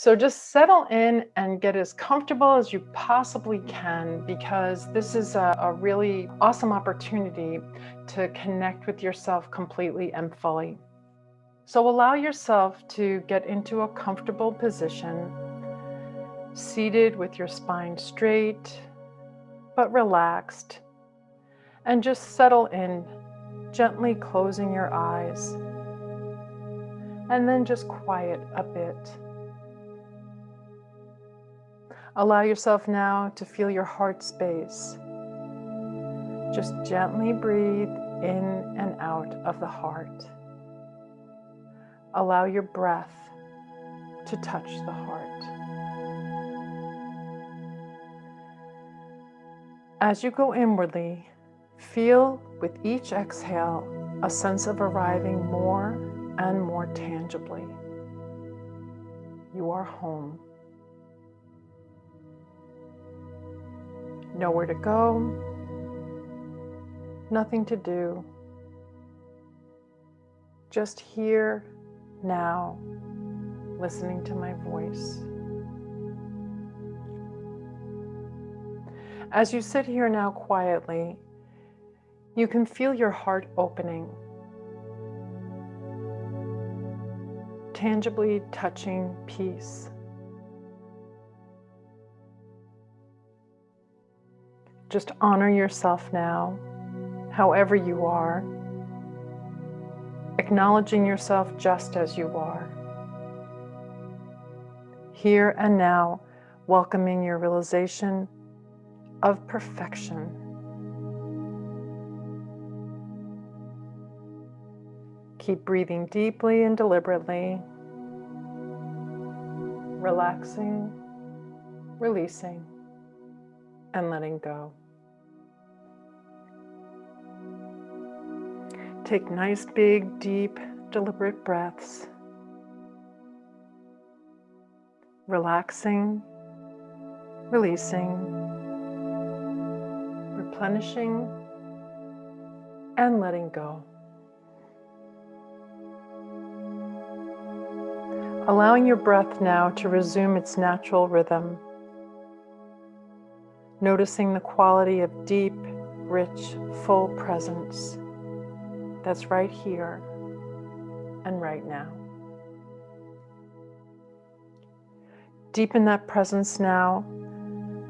So just settle in and get as comfortable as you possibly can because this is a, a, really awesome opportunity to connect with yourself completely and fully. So allow yourself to get into a comfortable position, seated with your spine straight, but relaxed. And just settle in, gently closing your eyes. And then just quiet a bit. Allow yourself now to feel your heart space. Just gently breathe in and out of the heart. Allow your breath to touch the heart. As you go inwardly, feel with each exhale a sense of arriving more and more tangibly. You are home. Nowhere to go, nothing to do, just here, now, listening to my voice. As you sit here now quietly, you can feel your heart opening, tangibly touching peace. Just honor yourself now, however you are, acknowledging yourself just as you are. Here and now, welcoming your realization of perfection. Keep breathing deeply and deliberately, relaxing, releasing, and letting go. Take nice, big, deep, deliberate breaths. Relaxing, releasing, replenishing, and letting go. Allowing your breath now to resume its natural rhythm. Noticing the quality of deep, rich, full presence that's right here and right now. Deepen that presence now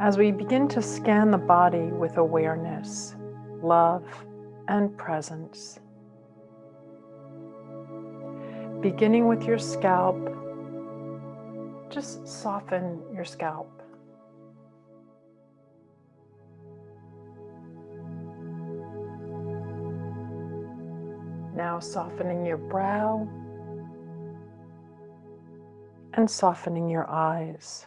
as we begin to scan the body with awareness, love, and presence. Beginning with your scalp, just soften your scalp. Now softening your brow and softening your eyes.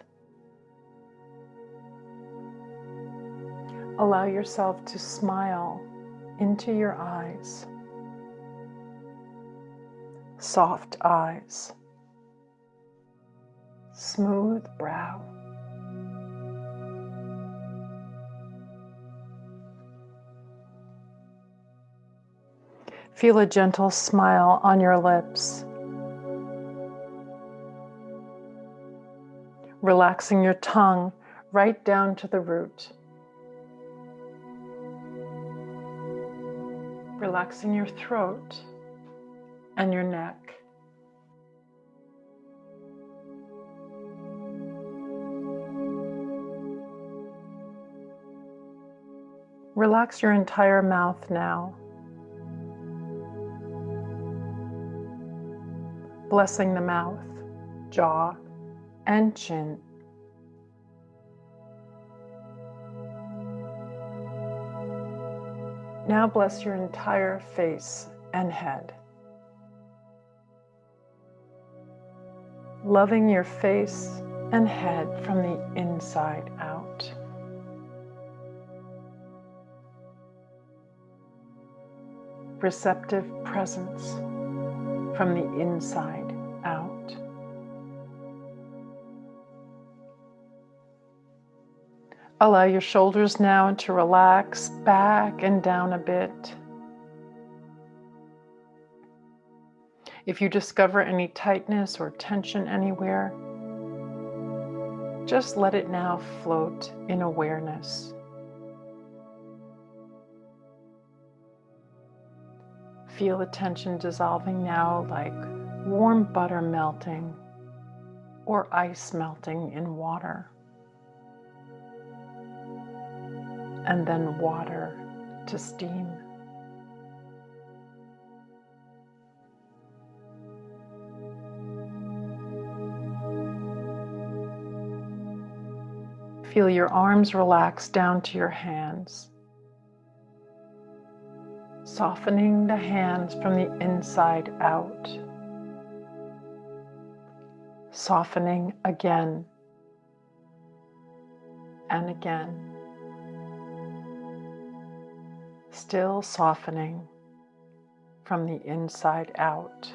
Allow yourself to smile into your eyes. Soft eyes. Smooth brow. Feel a gentle smile on your lips. Relaxing your tongue right down to the root. Relaxing your throat and your neck. Relax your entire mouth now. Blessing the mouth, jaw, and chin. Now bless your entire face and head. Loving your face and head from the inside out. Receptive presence from the inside Allow your shoulders now to relax back and down a bit. If you discover any tightness or tension anywhere, just let it now float in awareness. Feel the tension dissolving now like warm butter melting or ice melting in water. And then water to steam. Feel your arms relax down to your hands, softening the hands from the inside out, softening again and again, still softening from the inside out.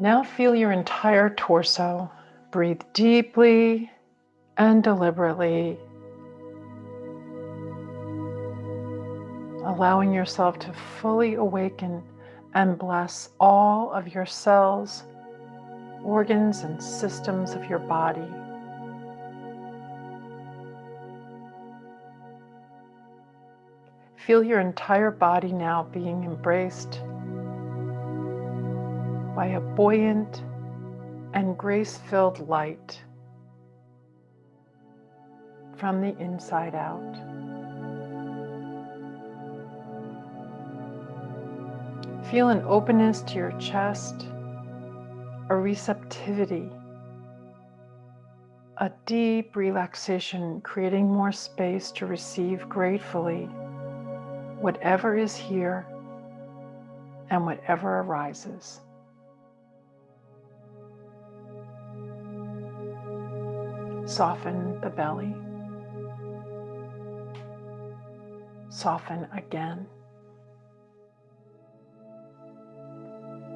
Now feel your entire torso. Breathe deeply and deliberately, allowing yourself to fully awaken and bless all of your cells, organs, and systems of your body. Feel your entire body now being embraced by a buoyant and grace-filled light from the inside out. Feel an openness to your chest, a receptivity, a deep relaxation, creating more space to receive gratefully whatever is here and whatever arises. Soften the belly. Soften again.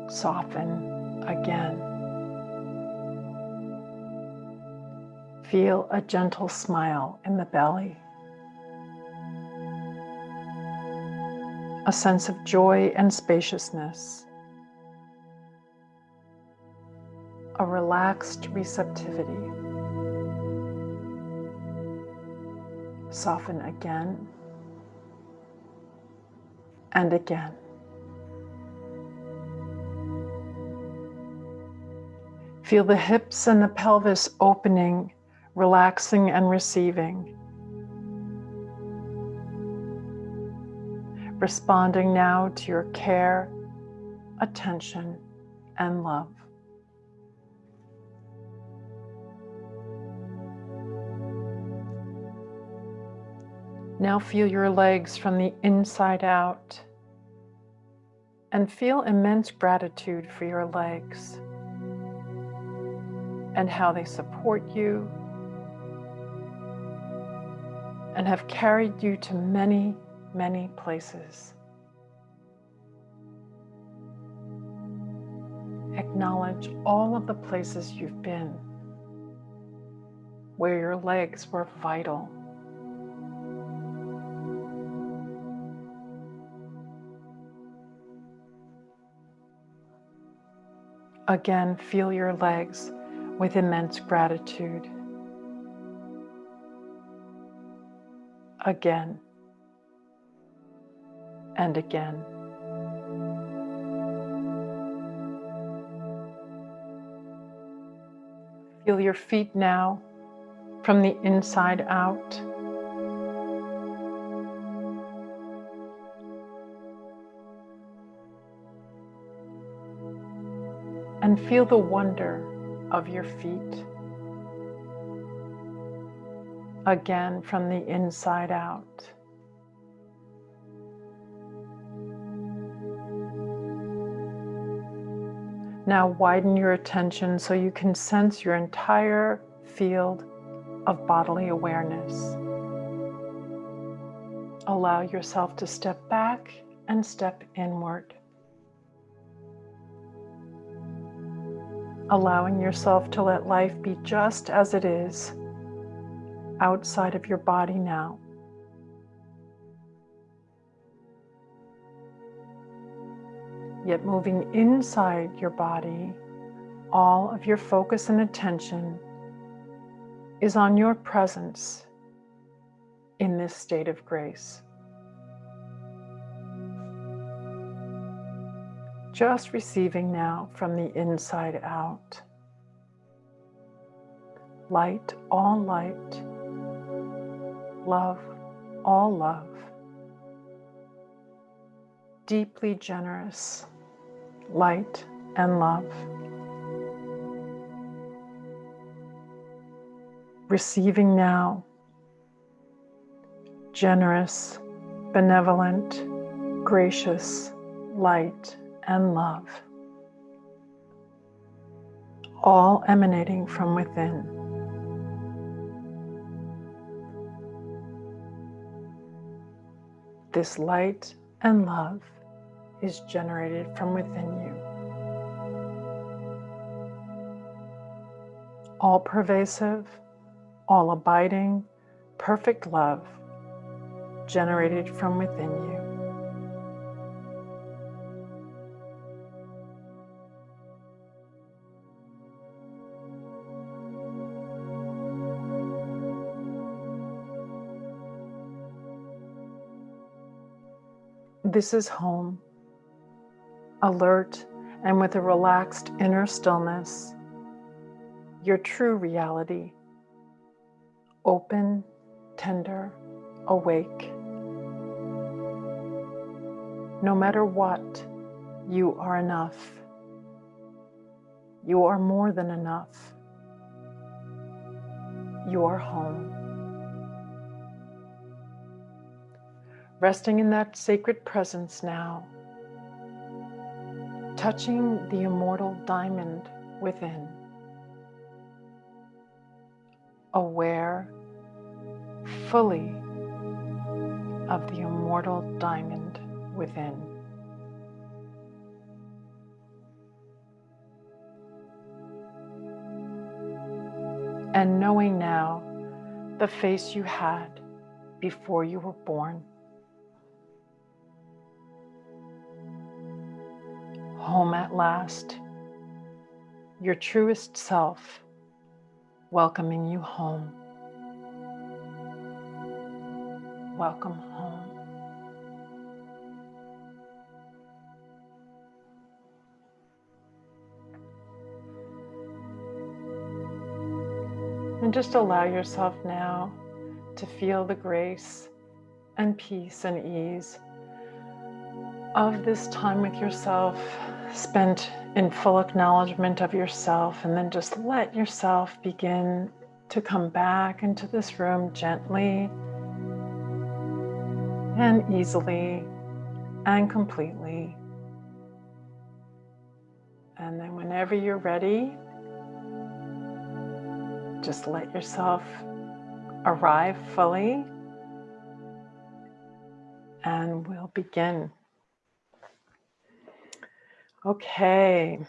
Soften again. Feel a gentle smile in the belly. A sense of joy and spaciousness. A relaxed receptivity. Soften again and again. Feel the hips and the pelvis opening, relaxing and receiving. Responding now to your care, attention, and love. Now feel your legs from the inside out and feel immense gratitude for your legs and how they support you and have carried you to many, many places. Acknowledge all of the places you've been where your legs were vital Again, feel your legs with immense gratitude. Again and again. Feel your feet now from the inside out. and feel the wonder of your feet. Again from the inside out. Now widen your attention so you can sense your entire field of bodily awareness. Allow yourself to step back and step inward. allowing yourself to let life be just as it is outside of your body now. Yet moving inside your body all of your focus and attention is on your presence in this state of grace. Just receiving now from the inside out. Light, all light. Love, all love. Deeply generous, light and love. Receiving now, generous, benevolent, gracious, light, and love, all emanating from within. This light and love is generated from within you. All pervasive, all abiding, perfect love generated from within you. This is home, alert and with a relaxed inner stillness, your true reality, open, tender, awake. No matter what, you are enough. You are more than enough. You are home. Resting in that sacred presence now, touching the immortal diamond within, aware fully of the immortal diamond within. And knowing now the face you had before you were born. Home at last, your truest self welcoming you home. Welcome home. And just allow yourself now to feel the grace and peace and ease of this time with yourself spent in full acknowledgement of yourself and then just let yourself begin to come back into this room gently and easily and completely. And then whenever you're ready, just let yourself arrive fully and we'll begin. Okay.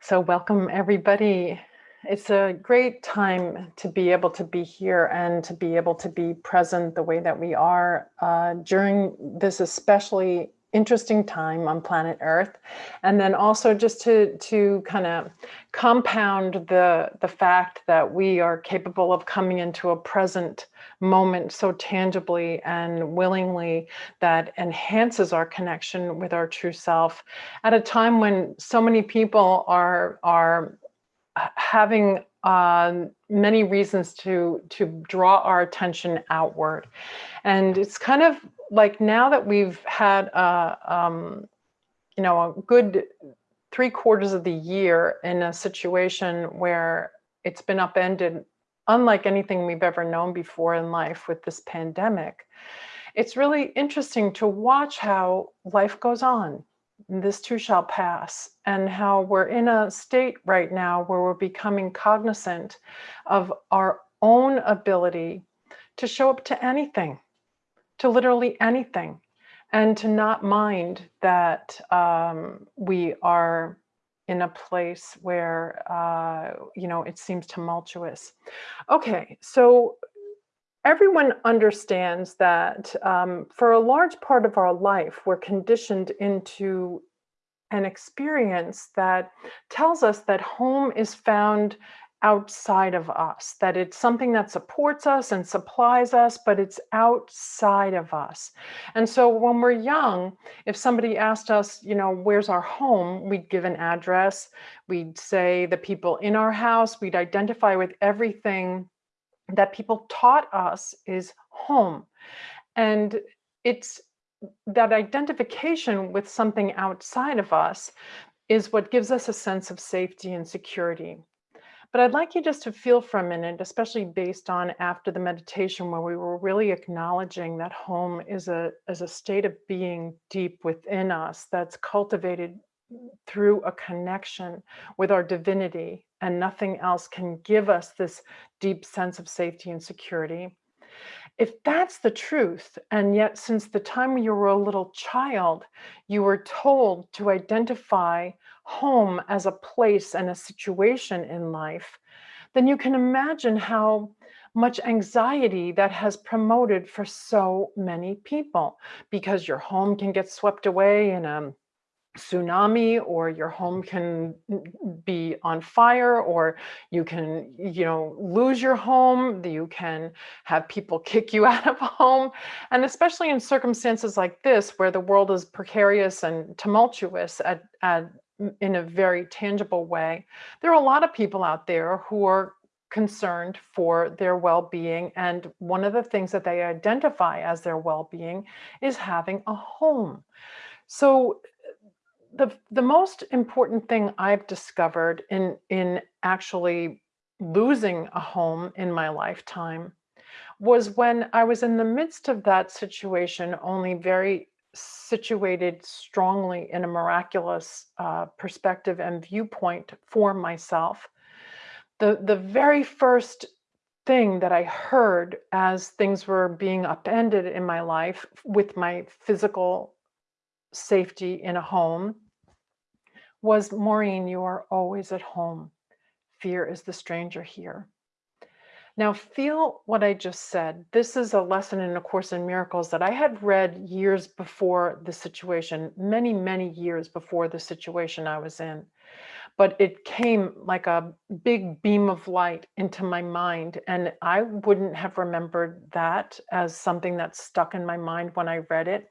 So welcome everybody it's a great time to be able to be here and to be able to be present the way that we are uh, during this especially interesting time on planet Earth. And then also just to, to kind of compound the, the fact that we are capable of coming into a present moment so tangibly and willingly that enhances our connection with our true self at a time when so many people are, are having um, many reasons to to draw our attention outward, and it's kind of like now that we've had a um, you know a good three quarters of the year in a situation where it's been upended unlike anything we've ever known before in life with this pandemic. It's really interesting to watch how life goes on this too shall pass, and how we're in a state right now where we're becoming cognizant of our own ability to show up to anything, to literally anything, and to not mind that um, we are in a place where, uh, you know, it seems tumultuous. Okay, so everyone understands that um, for a large part of our life, we're conditioned into an experience that tells us that home is found outside of us, that it's something that supports us and supplies us, but it's outside of us. And so when we're young, if somebody asked us, you know, where's our home, we'd give an address, we'd say the people in our house, we'd identify with everything that people taught us is home. And it's that identification with something outside of us is what gives us a sense of safety and security. But I'd like you just to feel for a minute, especially based on after the meditation where we were really acknowledging that home is a, is a state of being deep within us that's cultivated through a connection with our divinity and nothing else can give us this deep sense of safety and security. If that's the truth, and yet since the time you were a little child, you were told to identify home as a place and a situation in life, then you can imagine how much anxiety that has promoted for so many people because your home can get swept away in a tsunami or your home can be on fire or you can you know lose your home you can have people kick you out of home. And especially in circumstances like this where the world is precarious and tumultuous at, at in a very tangible way. There are a lot of people out there who are concerned for their well-being and one of the things that they identify as their well-being is having a home. So the, the most important thing I've discovered in, in actually losing a home in my lifetime was when I was in the midst of that situation, only very situated strongly in a miraculous uh, perspective and viewpoint for myself. The, the very first thing that I heard as things were being upended in my life with my physical safety in a home was Maureen, you are always at home. Fear is the stranger here. Now feel what I just said. This is a lesson in A Course in Miracles that I had read years before the situation, many, many years before the situation I was in. But it came like a big beam of light into my mind. And I wouldn't have remembered that as something that stuck in my mind when I read it.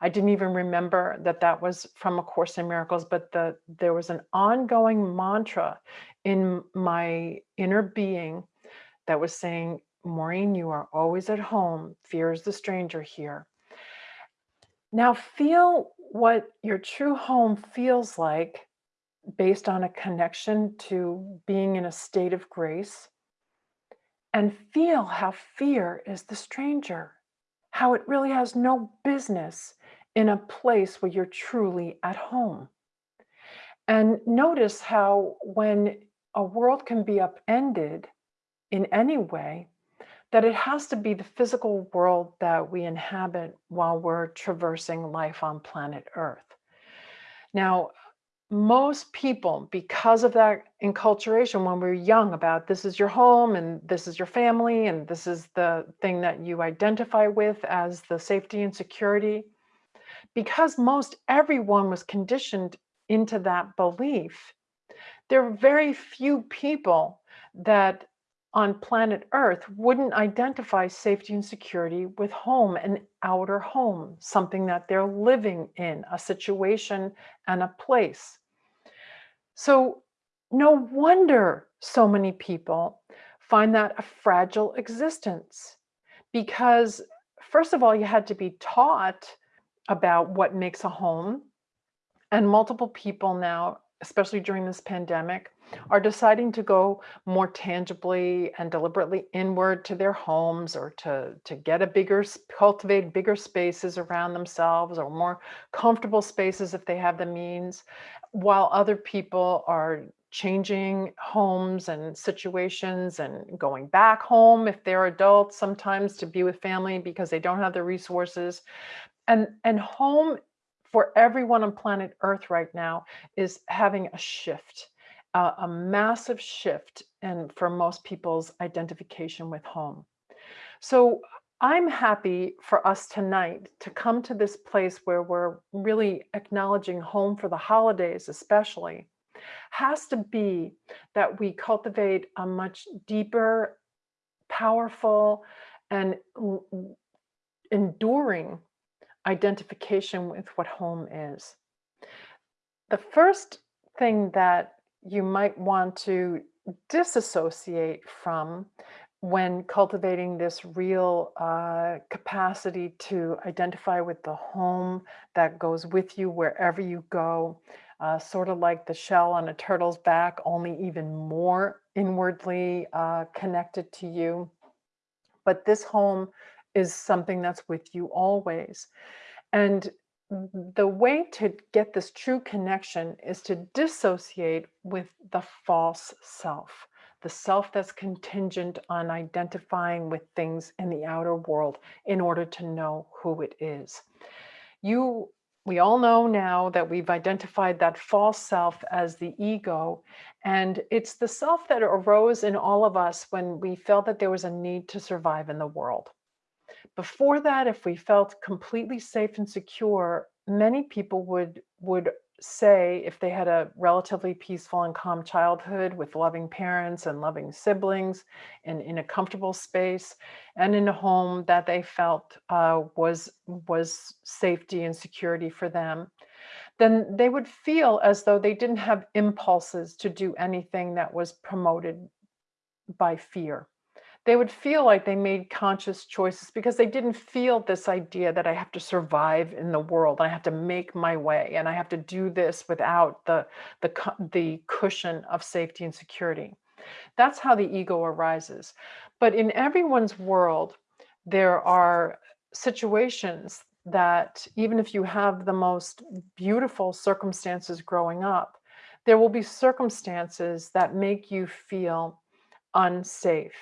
I didn't even remember that that was from A Course in Miracles, but the there was an ongoing mantra in my inner being that was saying, Maureen, you are always at home. Fear is the stranger here. Now feel what your true home feels like based on a connection to being in a state of grace and feel how fear is the stranger, how it really has no business in a place where you're truly at home. And notice how when a world can be upended in any way, that it has to be the physical world that we inhabit while we're traversing life on planet Earth. Now, most people, because of that enculturation when we're young about this is your home and this is your family and this is the thing that you identify with as the safety and security, because most everyone was conditioned into that belief, there are very few people that on planet Earth wouldn't identify safety and security with home, an outer home, something that they're living in, a situation and a place. So no wonder so many people find that a fragile existence because first of all, you had to be taught about what makes a home. And multiple people now, especially during this pandemic, are deciding to go more tangibly and deliberately inward to their homes or to, to get a bigger, cultivate bigger spaces around themselves or more comfortable spaces if they have the means, while other people are changing homes and situations and going back home if they're adults sometimes to be with family because they don't have the resources. And and home for everyone on planet earth right now is having a shift uh, a massive shift and for most people's identification with home so I'm happy for us tonight to come to this place where we're really acknowledging home for the holidays, especially, has to be that we cultivate a much deeper, powerful, and enduring identification with what home is. The first thing that you might want to disassociate from when cultivating this real uh, capacity to identify with the home that goes with you wherever you go, uh, sort of like the shell on a turtle's back, only even more inwardly uh, connected to you. But this home is something that's with you always. And Mm-hmm. the way to get this true connection is to dissociate with the false self, the self that's contingent on identifying with things in the outer world in order to know who it is. You, we all know now that we've identified that false self as the ego, and it's the self that arose in all of us when we felt that there was a need to survive in the world. Before that, if we felt completely safe and secure, many people would would say if they had a relatively peaceful and calm childhood with loving parents and loving siblings and in a comfortable space and in a home that they felt uh, was was safety and security for them then they would feel as though they didn't have impulses to do anything that was promoted by fear they would feel like they made conscious choices because they didn't feel this idea that I have to survive in the world. and I have to make my way and I have to do this without the, the, the cushion of safety and security. That's how the ego arises. But in everyone's world, there are situations that even if you have the most beautiful circumstances growing up, there will be circumstances that make you feel unsafe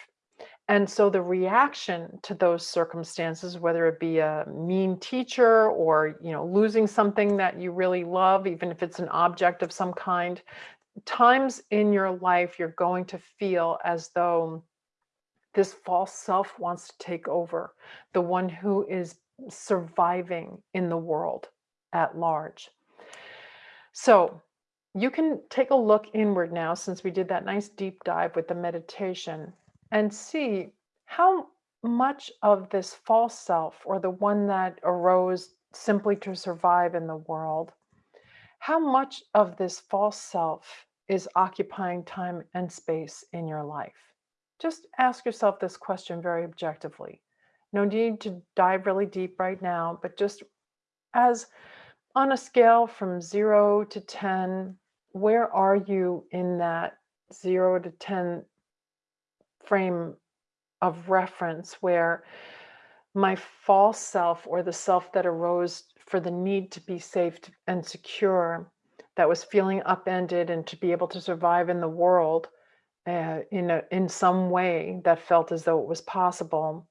and so the reaction to those circumstances, whether it be a mean teacher or, you know, losing something that you really love, even if it's an object of some kind, times in your life you're going to feel as though this false self wants to take over, the one who is surviving in the world at large. So you can take a look inward now since we did that nice deep dive with the meditation and see how much of this false self or the one that arose simply to survive in the world, how much of this false self is occupying time and space in your life? Just ask yourself this question very objectively. No need to dive really deep right now, but just as on a scale from zero to 10, where are you in that zero to 10 frame of reference where my false self or the self that arose for the need to be safe and secure that was feeling upended and to be able to survive in the world uh, in a, in some way that felt as though it was possible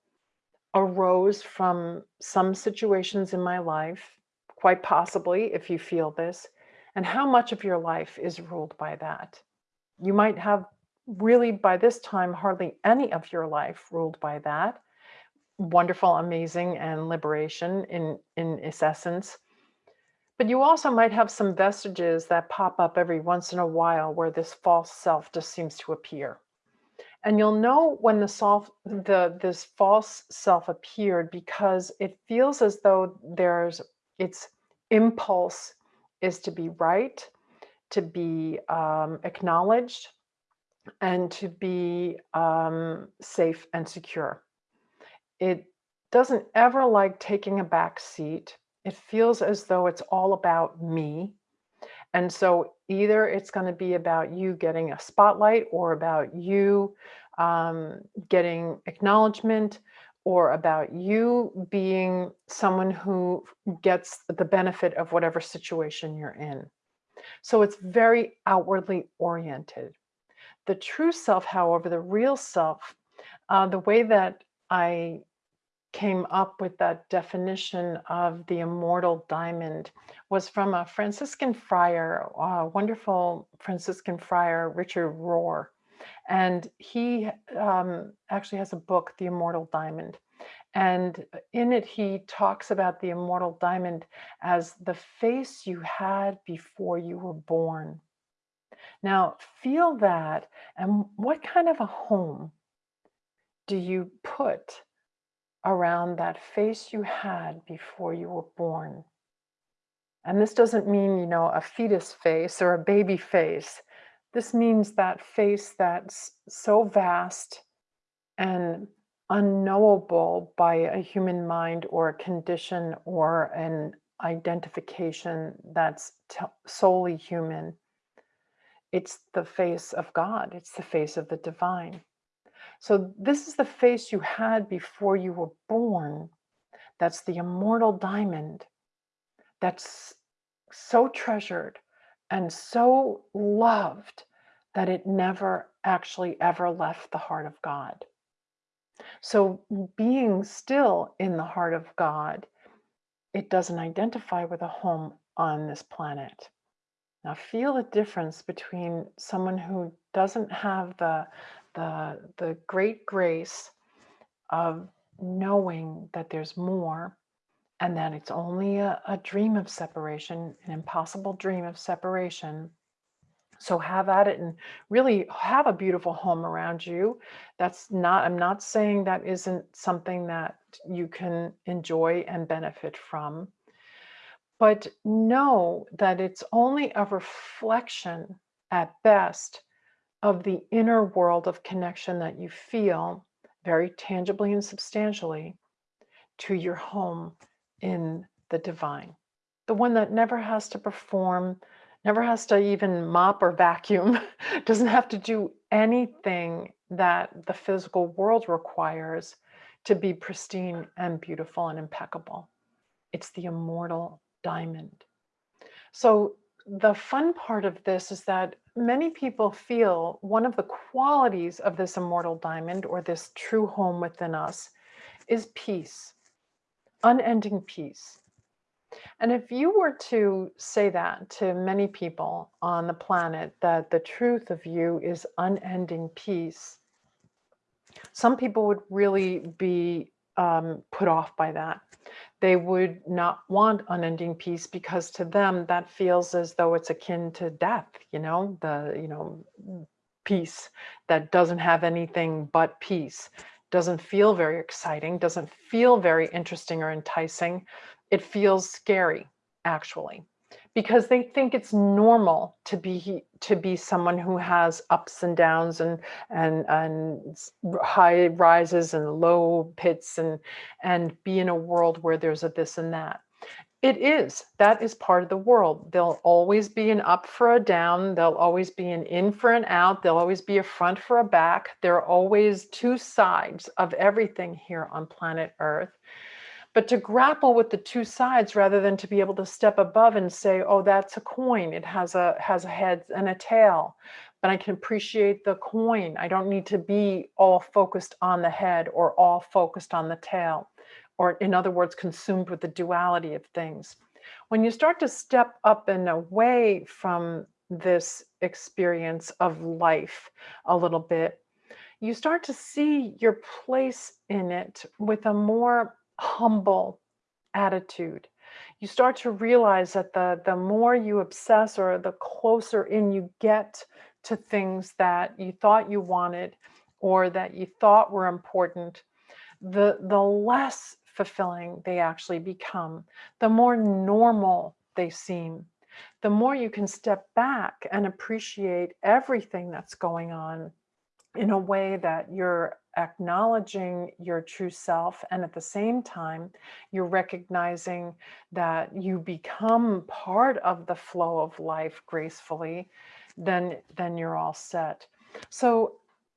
arose from some situations in my life quite possibly if you feel this and how much of your life is ruled by that? You might have really by this time hardly any of your life ruled by that. Wonderful amazing and liberation in in its essence. But you also might have some vestiges that pop up every once in a while where this false self just seems to appear. And you'll know when the self the this false self appeared because it feels as though there's its impulse is to be right to be um, acknowledged and to be um, safe and secure. It doesn't ever like taking a back seat. It feels as though it's all about me. And so either it's going to be about you getting a spotlight or about you um, getting acknowledgement or about you being someone who gets the benefit of whatever situation you're in. So it's very outwardly oriented. The true self, however, the real self, uh, the way that I came up with that definition of the immortal diamond was from a Franciscan friar, a wonderful Franciscan friar, Richard Rohr. And he um, actually has a book, The Immortal Diamond. And in it, he talks about the immortal diamond as the face you had before you were born. Now, feel that. And what kind of a home do you put around that face you had before you were born? And this doesn't mean, you know, a fetus face or a baby face. This means that face that's so vast and unknowable by a human mind or a condition or an identification that's solely human. It's the face of God. It's the face of the divine. So this is the face you had before you were born. That's the immortal diamond. That's so treasured and so loved that it never actually ever left the heart of God. So being still in the heart of God, it doesn't identify with a home on this planet. Now feel the difference between someone who doesn't have the, the, the great grace of knowing that there's more and that it's only a, a dream of separation, an impossible dream of separation, so have at it and really have a beautiful home around you. That's not, I'm not saying that isn't something that you can enjoy and benefit from, but know that it's only a reflection at best of the inner world of connection that you feel very tangibly and substantially to your home in the divine. The one that never has to perform never has to even mop or vacuum, doesn't have to do anything that the physical world requires to be pristine and beautiful and impeccable. It's the immortal diamond. So the fun part of this is that many people feel one of the qualities of this immortal diamond or this true home within us is peace, unending peace. And if you were to say that to many people on the planet, that the truth of you is unending peace, some people would really be um, put off by that. They would not want unending peace because to them that feels as though it's akin to death, you know, the, you know, peace that doesn't have anything but peace, doesn't feel very exciting, doesn't feel very interesting or enticing. It feels scary actually because they think it's normal to be to be someone who has ups and downs and and and high rises and low pits and and be in a world where there's a this and that. It is. That is part of the world. There'll always be an up for a down. There'll always be an in for an out. There'll always be a front for a back. There are always two sides of everything here on planet earth but to grapple with the two sides rather than to be able to step above and say, oh, that's a coin. It has a, has a head and a tail, but I can appreciate the coin. I don't need to be all focused on the head or all focused on the tail, or in other words, consumed with the duality of things. When you start to step up and away from this experience of life a little bit, you start to see your place in it with a more humble attitude. You start to realize that the, the more you obsess or the closer in you get to things that you thought you wanted or that you thought were important, the, the less fulfilling they actually become, the more normal they seem, the more you can step back and appreciate everything that's going on in a way that you're acknowledging your true self and at the same time you're recognizing that you become part of the flow of life gracefully then then you're all set so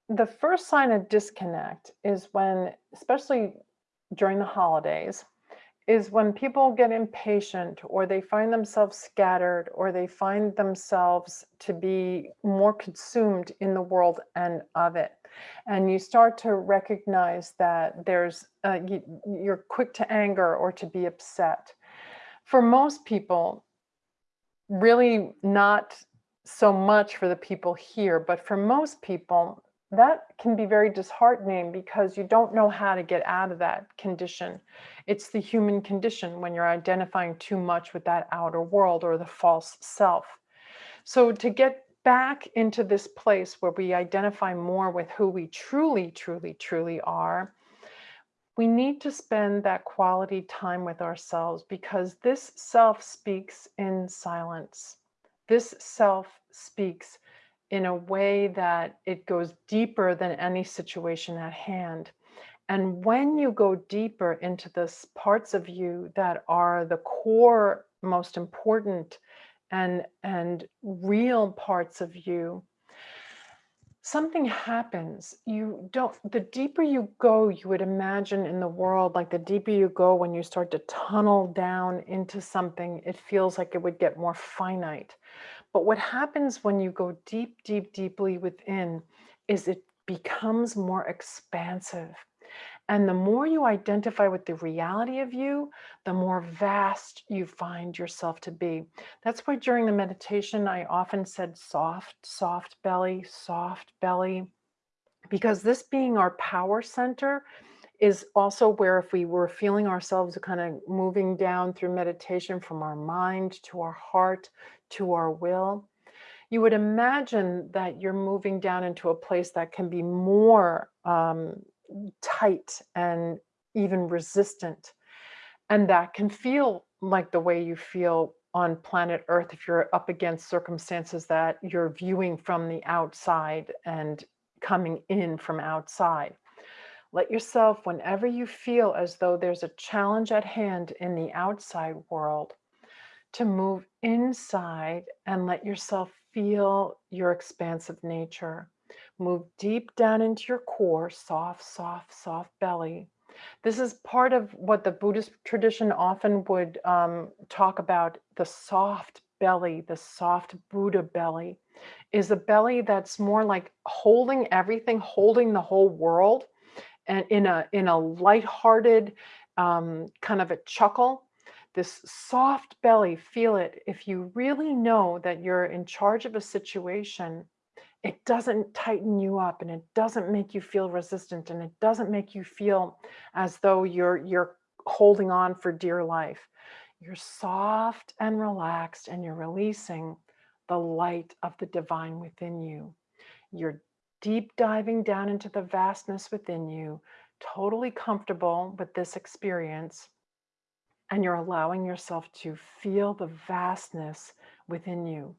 the first sign of disconnect is when especially during the holidays is when people get impatient or they find themselves scattered or they find themselves to be more consumed in the world and of it. And you start to recognize that there's, uh, you, you're quick to anger or to be upset. For most people, really not so much for the people here, but for most people, that can be very disheartening because you don't know how to get out of that condition. It's the human condition when you're identifying too much with that outer world or the false self. So to get back into this place where we identify more with who we truly, truly, truly are, we need to spend that quality time with ourselves because this self speaks in silence. This self speaks in a way that it goes deeper than any situation at hand. And when you go deeper into this parts of you that are the core, most important and, and real parts of you, something happens. You don't, the deeper you go, you would imagine in the world, like the deeper you go, when you start to tunnel down into something, it feels like it would get more finite. But what happens when you go deep, deep, deeply within is it becomes more expansive. And the more you identify with the reality of you, the more vast you find yourself to be. That's why during the meditation, I often said soft, soft belly, soft belly, because this being our power center is also where if we were feeling ourselves kind of moving down through meditation from our mind to our heart to our will, you would imagine that you're moving down into a place that can be more um, tight and even resistant. And that can feel like the way you feel on planet Earth if you're up against circumstances that you're viewing from the outside and coming in from outside. Let yourself, whenever you feel as though there's a challenge at hand in the outside world, to move inside and let yourself feel your expansive nature. Move deep down into your core, soft, soft, soft belly. This is part of what the Buddhist tradition often would um, talk about the soft belly, the soft Buddha belly, is a belly that's more like holding everything, holding the whole world, and in a in a lighthearted um, kind of a chuckle. This soft belly, feel it. If you really know that you're in charge of a situation it doesn't tighten you up and it doesn't make you feel resistant and it doesn't make you feel as though you're you're holding on for dear life. You're soft and relaxed and you're releasing the light of the divine within you. You're deep diving down into the vastness within you, totally comfortable with this experience. And you're allowing yourself to feel the vastness within you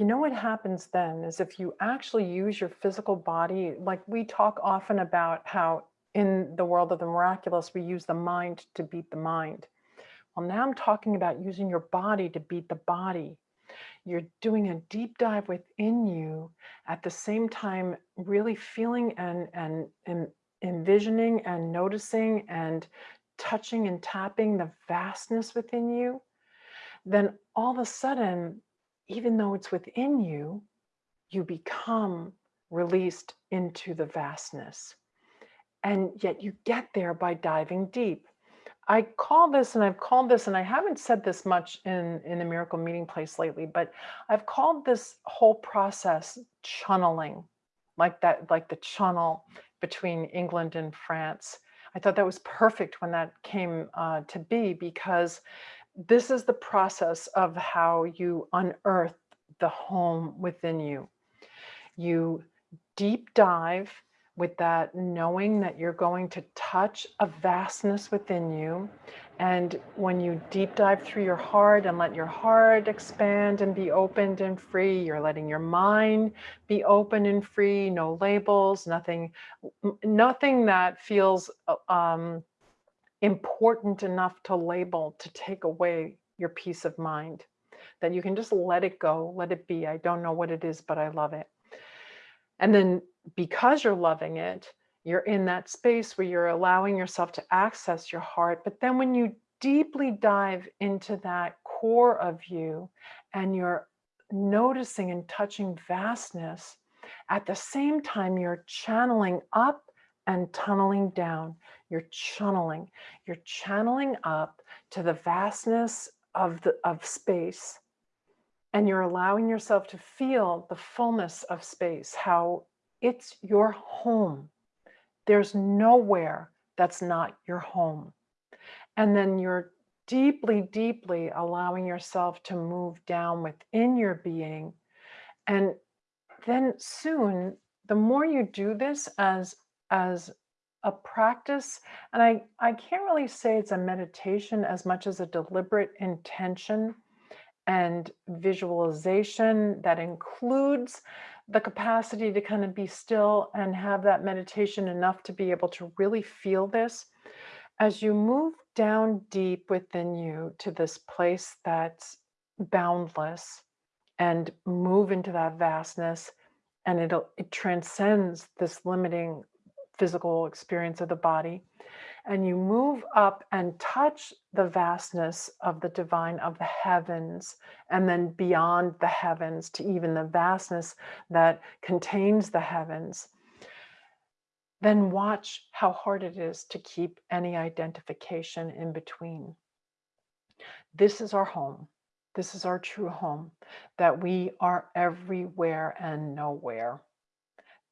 you know what happens then is if you actually use your physical body, like we talk often about how in the world of the miraculous, we use the mind to beat the mind. Well, now I'm talking about using your body to beat the body. You're doing a deep dive within you at the same time, really feeling and, and, and envisioning and noticing and touching and tapping the vastness within you. Then all of a sudden, even though it's within you, you become released into the vastness. And yet you get there by diving deep. I call this, and I've called this, and I haven't said this much in, in the Miracle Meeting Place lately, but I've called this whole process channeling, like that, like the channel between England and France. I thought that was perfect when that came uh, to be because this is the process of how you unearth the home within you. You deep dive with that knowing that you're going to touch a vastness within you. And when you deep dive through your heart and let your heart expand and be opened and free, you're letting your mind be open and free, no labels, nothing, nothing that feels uh, um, important enough to label to take away your peace of mind that you can just let it go let it be. I don't know what it is but i love it. And then because you're loving it you're in that space where you're allowing yourself to access your heart. But then when you deeply dive into that core of you and you're noticing and touching vastness at the same time you're channeling up and tunneling down. You're channeling. You're channeling up to the vastness of the of space. And you're allowing yourself to feel the fullness of space, how it's your home. There's nowhere that's not your home. And then you're deeply, deeply allowing yourself to move down within your being. And then soon, the more you do this as, as a practice, and I, I can't really say it's a meditation as much as a deliberate intention and visualization that includes the capacity to kind of be still and have that meditation enough to be able to really feel this. As you move down deep within you to this place that's boundless and move into that vastness and it'll it transcends this limiting physical experience of the body and you move up and touch the vastness of the divine of the heavens and then beyond the heavens to even the vastness that contains the heavens then watch how hard it is to keep any identification in between. This is our home. This is our true home that we are everywhere and nowhere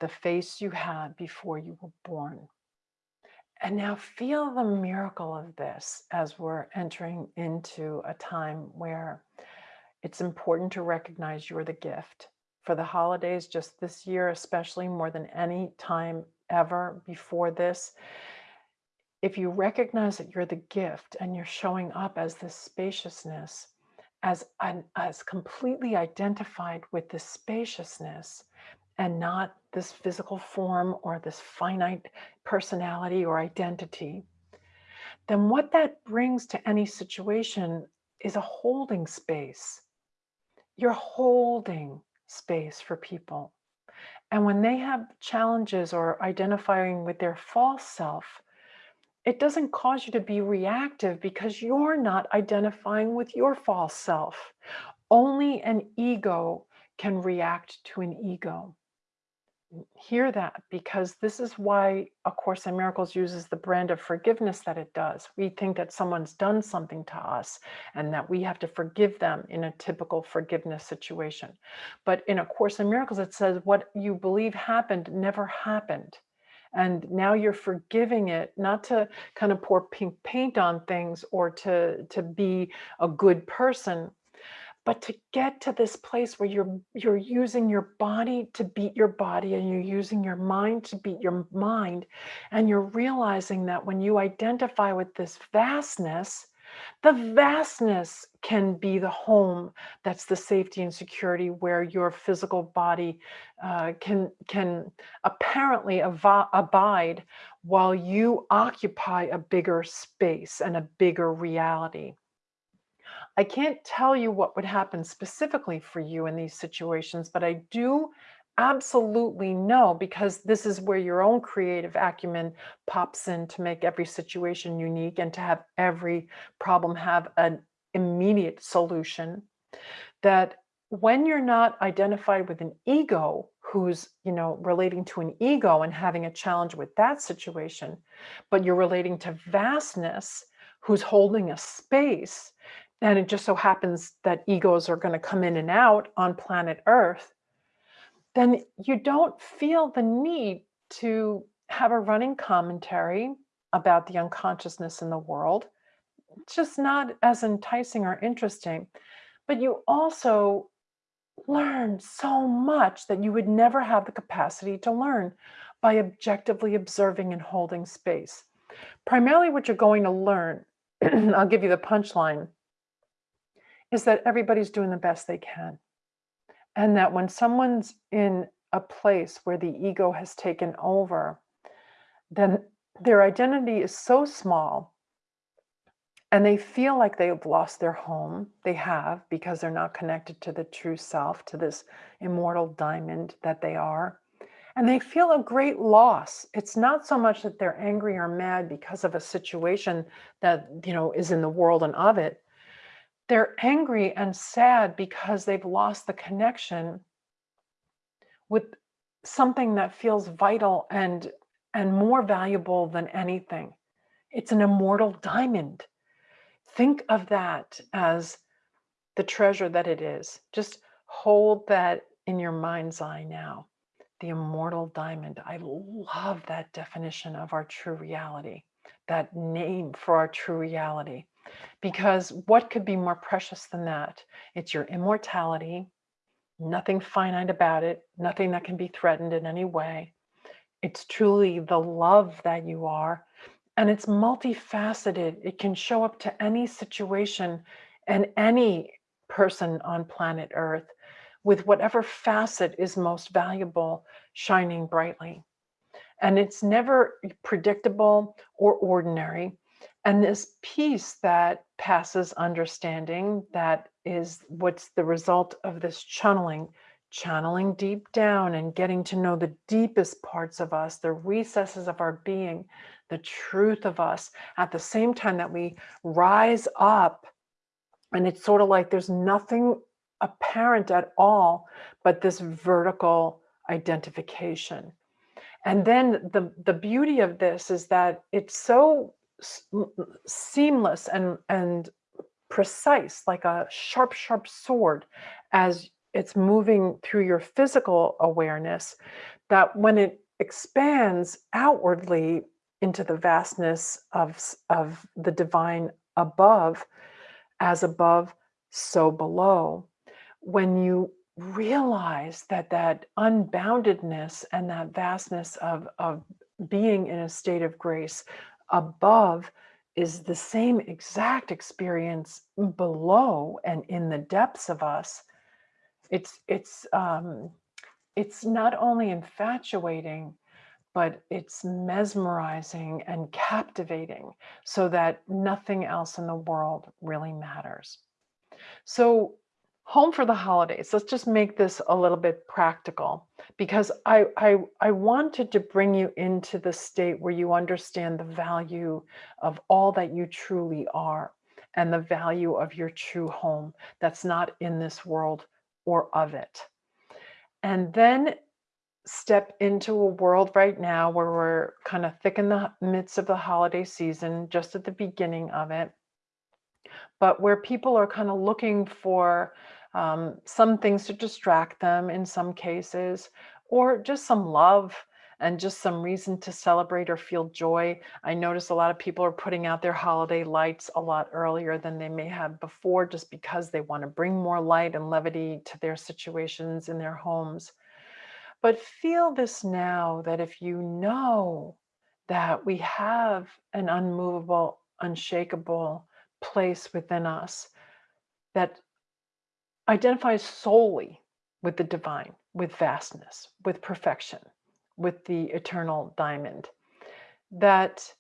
the face you had before you were born and now feel the miracle of this as we're entering into a time where it's important to recognize you're the gift. For the holidays, just this year, especially more than any time ever before this, if you recognize that you're the gift and you're showing up as this spaciousness, as, as completely identified with the spaciousness, and not this physical form or this finite personality or identity, then what that brings to any situation is a holding space. You're holding space for people. And when they have challenges or identifying with their false self, it doesn't cause you to be reactive because you're not identifying with your false self. Only an ego can react to an ego hear that because this is why A Course in Miracles uses the brand of forgiveness that it does. We think that someone's done something to us and that we have to forgive them in a typical forgiveness situation. But in A Course in Miracles, it says what you believe happened never happened. And now you're forgiving it, not to kind of pour pink paint on things or to, to be a good person, but to get to this place where you're you're using your body to beat your body and you're using your mind to beat your mind and you're realizing that when you identify with this vastness the vastness can be the home that's the safety and security where your physical body uh, can can apparently abide while you occupy a bigger space and a bigger reality I can't tell you what would happen specifically for you in these situations, but I do absolutely know because this is where your own creative acumen pops in to make every situation unique and to have every problem have an immediate solution that when you're not identified with an ego who's you know relating to an ego and having a challenge with that situation but you're relating to vastness who's holding a space and it just so happens that egos are going to come in and out on planet Earth, then you don't feel the need to have a running commentary about the unconsciousness in the world. It's just not as enticing or interesting. But you also learn so much that you would never have the capacity to learn by objectively observing and holding space. Primarily what you're going to learn, I'll give you the punchline, is that everybody's doing the best they can. And that when someone's in a place where the ego has taken over, then their identity is so small and they feel like they've lost their home. They have because they're not connected to the true self, to this immortal diamond that they are. And they feel a great loss. It's not so much that they're angry or mad because of a situation that, you know, is in the world and of it, they're angry and sad because they've lost the connection with something that feels vital and and more valuable than anything. It's an immortal diamond. Think of that as the treasure that it is. Just hold that in your mind's eye now. the immortal diamond. I love that definition of our true reality, that name for our true reality. Because what could be more precious than that? It's your immortality, nothing finite about it, nothing that can be threatened in any way. It's truly the love that you are, and it's multifaceted. It can show up to any situation and any person on planet Earth with whatever facet is most valuable shining brightly. And it's never predictable or ordinary. And this peace that passes understanding, that is what's the result of this channeling, channeling deep down and getting to know the deepest parts of us, the recesses of our being, the truth of us, at the same time that we rise up. And it's sort of like there's nothing apparent at all, but this vertical identification. And then the, the beauty of this is that it's so seamless and, and precise, like a sharp, sharp sword, as it's moving through your physical awareness, that when it expands outwardly into the vastness of, of the divine above, as above, so below, when you realize that that unboundedness and that vastness of, of being in a state of grace above is the same exact experience below and in the depths of us. It's it's um it's not only infatuating but it's mesmerizing and captivating so that nothing else in the world really matters. So home for the holidays. Let's just make this a little bit practical because I, I, I wanted to bring you into the state where you understand the value of all that you truly are and the value of your true home that's not in this world or of it. And then step into a world right now where we're kind of thick in the midst of the holiday season, just at the beginning of it, but where people are kind of looking for um, some things to distract them in some cases, or just some love and just some reason to celebrate or feel joy. I notice a lot of people are putting out their holiday lights a lot earlier than they may have before, just because they want to bring more light and levity to their situations in their homes. But feel this now that if you know that we have an unmovable, unshakable place within us that identifies solely with the divine, with vastness, with perfection, with the eternal diamond. That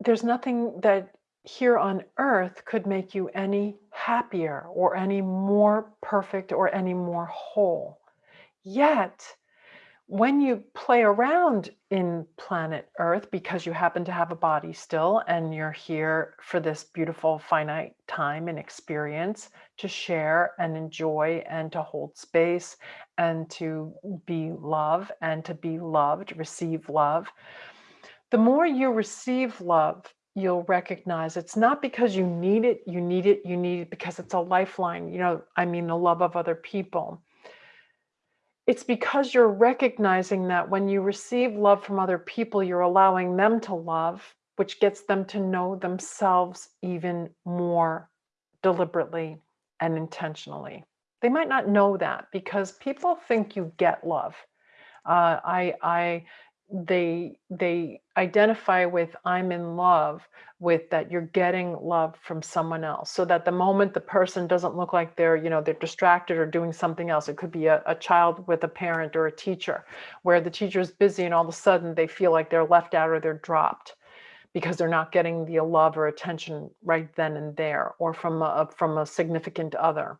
there's nothing that here on earth could make you any happier or any more perfect or any more whole. Yet, when you play around in planet Earth because you happen to have a body still and you're here for this beautiful finite time and experience to share and enjoy and to hold space and to be love and to be loved, receive love. The more you receive love, you'll recognize it's not because you need it, you need it, you need it because it's a lifeline. You know, I mean, the love of other people it's because you're recognizing that when you receive love from other people, you're allowing them to love, which gets them to know themselves even more deliberately and intentionally. They might not know that because people think you get love. Uh, I, I they they identify with i'm in love with that you're getting love from someone else. So that the moment the person doesn't look like they're you know they're distracted or doing something else it could be a, a child with a parent or a teacher where the teacher is busy and all of a sudden they feel like they're left out or they're dropped because they're not getting the love or attention right then and there or from a from a significant other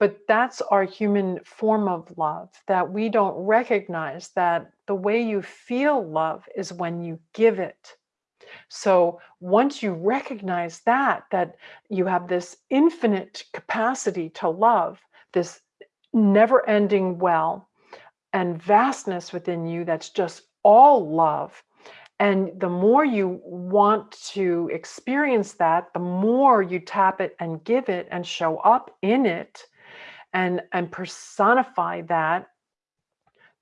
but that's our human form of love that we don't recognize that the way you feel love is when you give it. So once you recognize that, that you have this infinite capacity to love, this never ending well and vastness within you that's just all love. And the more you want to experience that, the more you tap it and give it and show up in it, and and personify that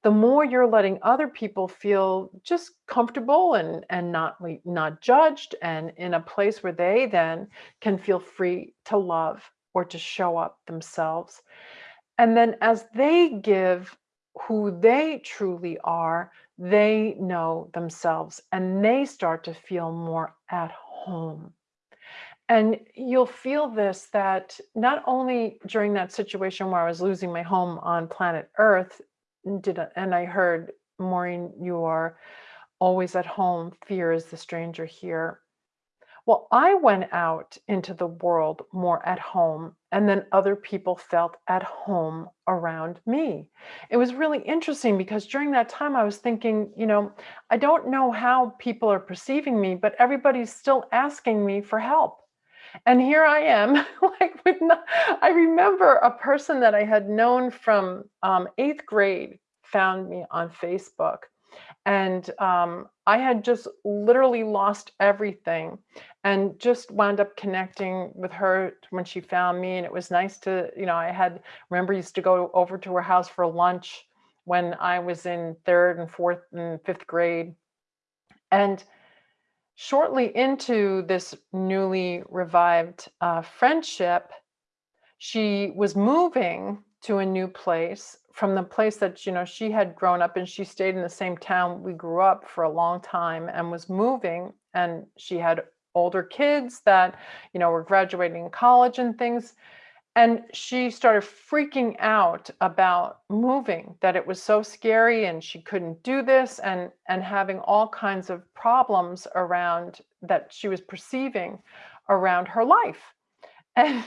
the more you're letting other people feel just comfortable and and not not judged and in a place where they then can feel free to love or to show up themselves. And then as they give who they truly are they know themselves and they start to feel more at home and you'll feel this that not only during that situation where I was losing my home on planet Earth, did and I heard, Maureen, you are always at home, fear is the stranger here. Well, I went out into the world more at home, and then other people felt at home around me. It was really interesting because during that time I was thinking, you know, I don't know how people are perceiving me, but everybody's still asking me for help. And here I am, like with no, I remember a person that I had known from um, eighth grade found me on Facebook. And um, I had just literally lost everything and just wound up connecting with her when she found me. And it was nice to, you know, I had, remember, used to go over to her house for lunch when I was in third and fourth and fifth grade. And shortly into this newly revived uh, friendship, she was moving to a new place from the place that you know she had grown up and she stayed in the same town we grew up for a long time and was moving and she had older kids that you know were graduating college and things and she started freaking out about moving that it was so scary and she couldn't do this and and having all kinds of problems around that she was perceiving around her life. And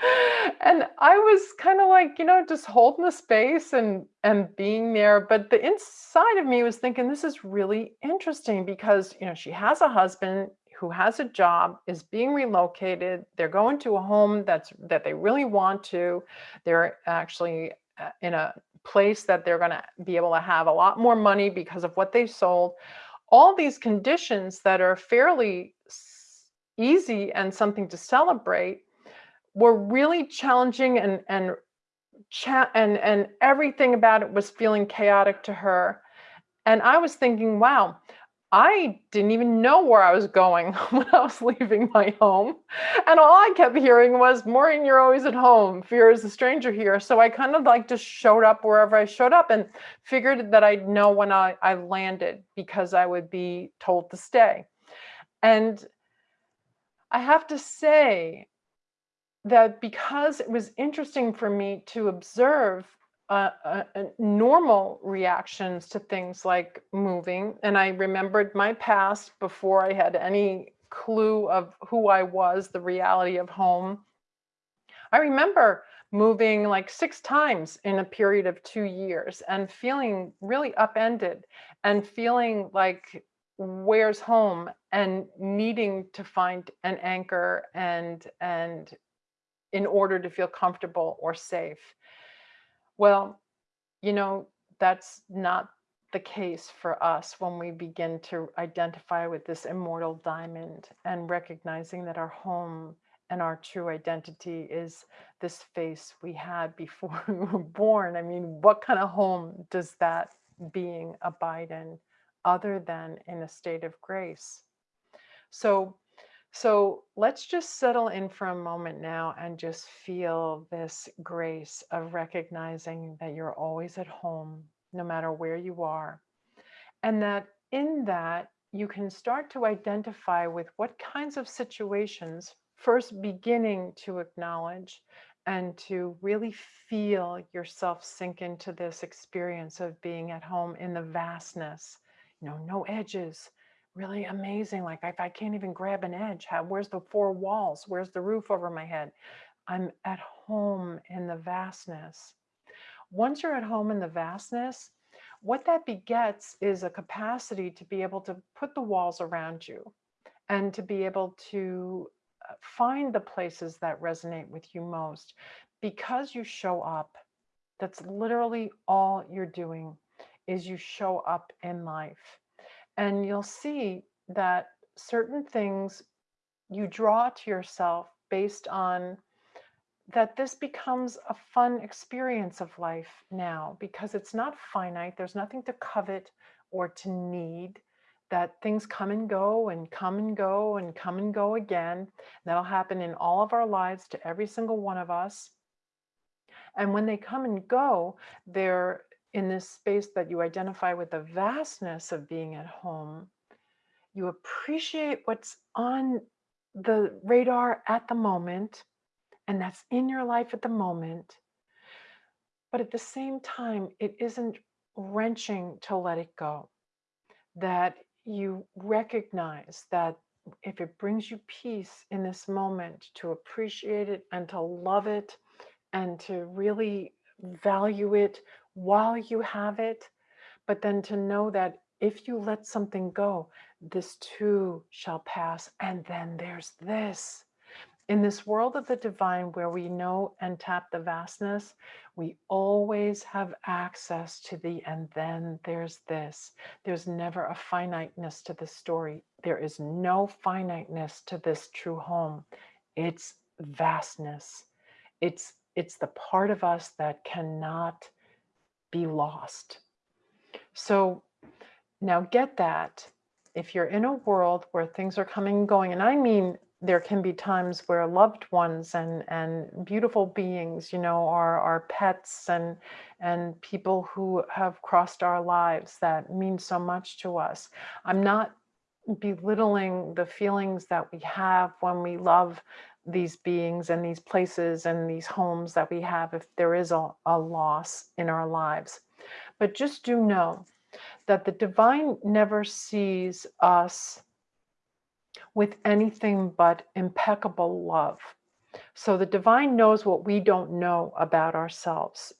and i was kind of like you know just holding the space and and being there. But the inside of me was thinking this is really interesting because you know she has a husband who has a job is being relocated. They're going to a home that's that they really want to. They're actually uh, in a place that they're going to be able to have a lot more money because of what they sold. All these conditions that are fairly easy and something to celebrate were really challenging and and and and everything about it was feeling chaotic to her. And I was thinking, wow, I didn't even know where I was going when I was leaving my home. And all I kept hearing was, Maureen, you're always at home. Fear is a stranger here. So I kind of like just showed up wherever I showed up and figured that I'd know when I, I landed because I would be told to stay. And I have to say that because it was interesting for me to observe uh, uh, uh, normal reactions to things like moving. And I remembered my past before I had any clue of who I was, the reality of home. I remember moving like six times in a period of two years and feeling really upended and feeling like where's home and needing to find an anchor and and in order to feel comfortable or safe well, you know, that's not the case for us when we begin to identify with this immortal diamond and recognizing that our home and our true identity is this face we had before we were born. I mean, what kind of home does that being abide in other than in a state of grace? So so let's just settle in for a moment now and just feel this grace of recognizing that you're always at home, no matter where you are. And that in that, you can start to identify with what kinds of situations, first beginning to acknowledge and to really feel yourself sink into this experience of being at home in the vastness, you know, no edges, really amazing. Like if I can't even grab an edge, how, where's the four walls? Where's the roof over my head? I'm at home in the vastness. Once you're at home in the vastness, what that begets is a capacity to be able to put the walls around you and to be able to uh, find the places that resonate with you most because you show up. That's literally all you're doing is you show up in life. And you'll see that certain things you draw to yourself based on that this becomes a fun experience of life now because it's not finite. There's nothing to covet or to need. That things come and go and come and go and come and go again. That'll happen in all of our lives to every single one of us. And when they come and go, they're in this space that you identify with the vastness of being at home. You appreciate what's on the radar at the moment and that's in your life at the moment. But at the same time, it isn't wrenching to let it go. That you recognize that if it brings you peace in this moment, to appreciate it and to love it and to really value it while you have it, but then to know that if you let something go, this too shall pass. And then there's this. In this world of the divine, where we know and tap the vastness, we always have access to the and then there's this. There's never a finiteness to the story. There is no finiteness to this true home. It's vastness. It's it's the part of us that cannot be lost. So now get that. If you're in a world where things are coming and going, and I mean there can be times where loved ones and and beautiful beings you know our our pets and and people who have crossed our lives that mean so much to us i'm not belittling the feelings that we have when we love these beings and these places and these homes that we have if there is a, a loss in our lives but just do know that the divine never sees us with anything but impeccable love. So the divine knows what we don't know about ourselves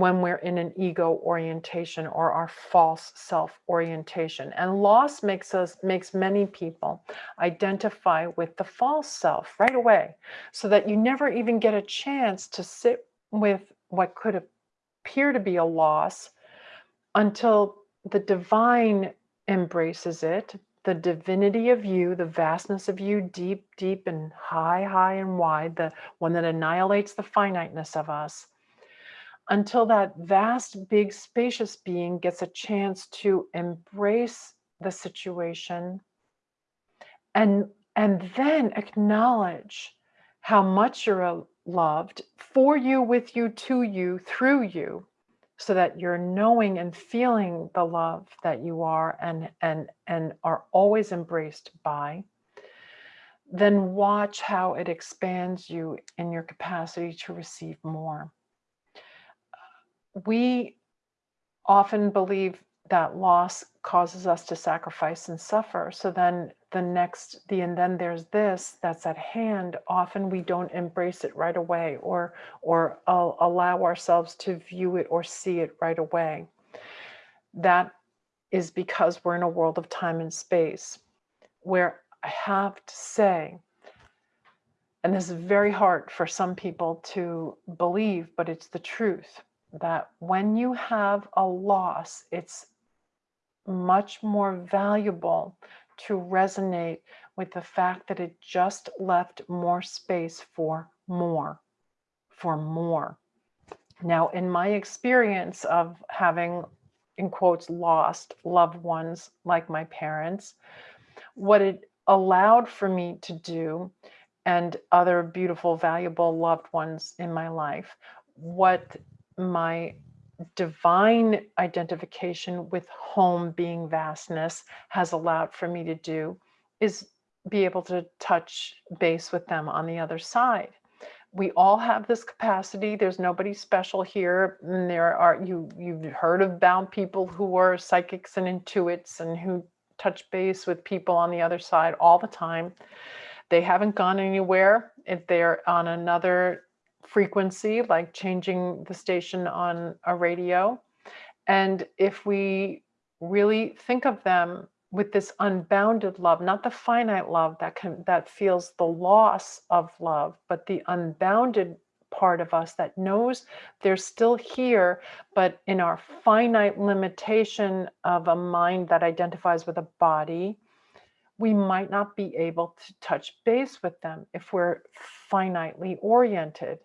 when we're in an ego orientation or our false self orientation. And loss makes us makes many people identify with the false self right away so that you never even get a chance to sit with what could appear to be a loss until the divine embraces it the divinity of you, the vastness of you, deep, deep and high, high and wide, the one that annihilates the finiteness of us, until that vast, big, spacious being gets a chance to embrace the situation and, and then acknowledge how much you're uh, loved for you, with you, to you, through you, so that you're knowing and feeling the love that you are and and and are always embraced by. Then watch how it expands you in your capacity to receive more we often believe that loss causes us to sacrifice and suffer. So then the next the and then there's this that's at hand. Often we don't embrace it right away or or allow ourselves to view it or see it right away. That is because we're in a world of time and space where i have to say and this is very hard for some people to believe but it's the truth that when you have a loss it's much more valuable to resonate with the fact that it just left more space for more, for more. Now, in my experience of having, in quotes, lost loved ones like my parents, what it allowed for me to do and other beautiful, valuable loved ones in my life, what my divine identification with home being vastness has allowed for me to do is be able to touch base with them on the other side. We all have this capacity. There's nobody special here. And there are you you've heard about people who are psychics and intuits and who touch base with people on the other side all the time. They haven't gone anywhere. If they're on another frequency, like changing the station on a radio. And if we really think of them with this unbounded love, not the finite love that can that feels the loss of love, but the unbounded part of us that knows they're still here, but in our finite limitation of a mind that identifies with a body, we might not be able to touch base with them if we're finitely oriented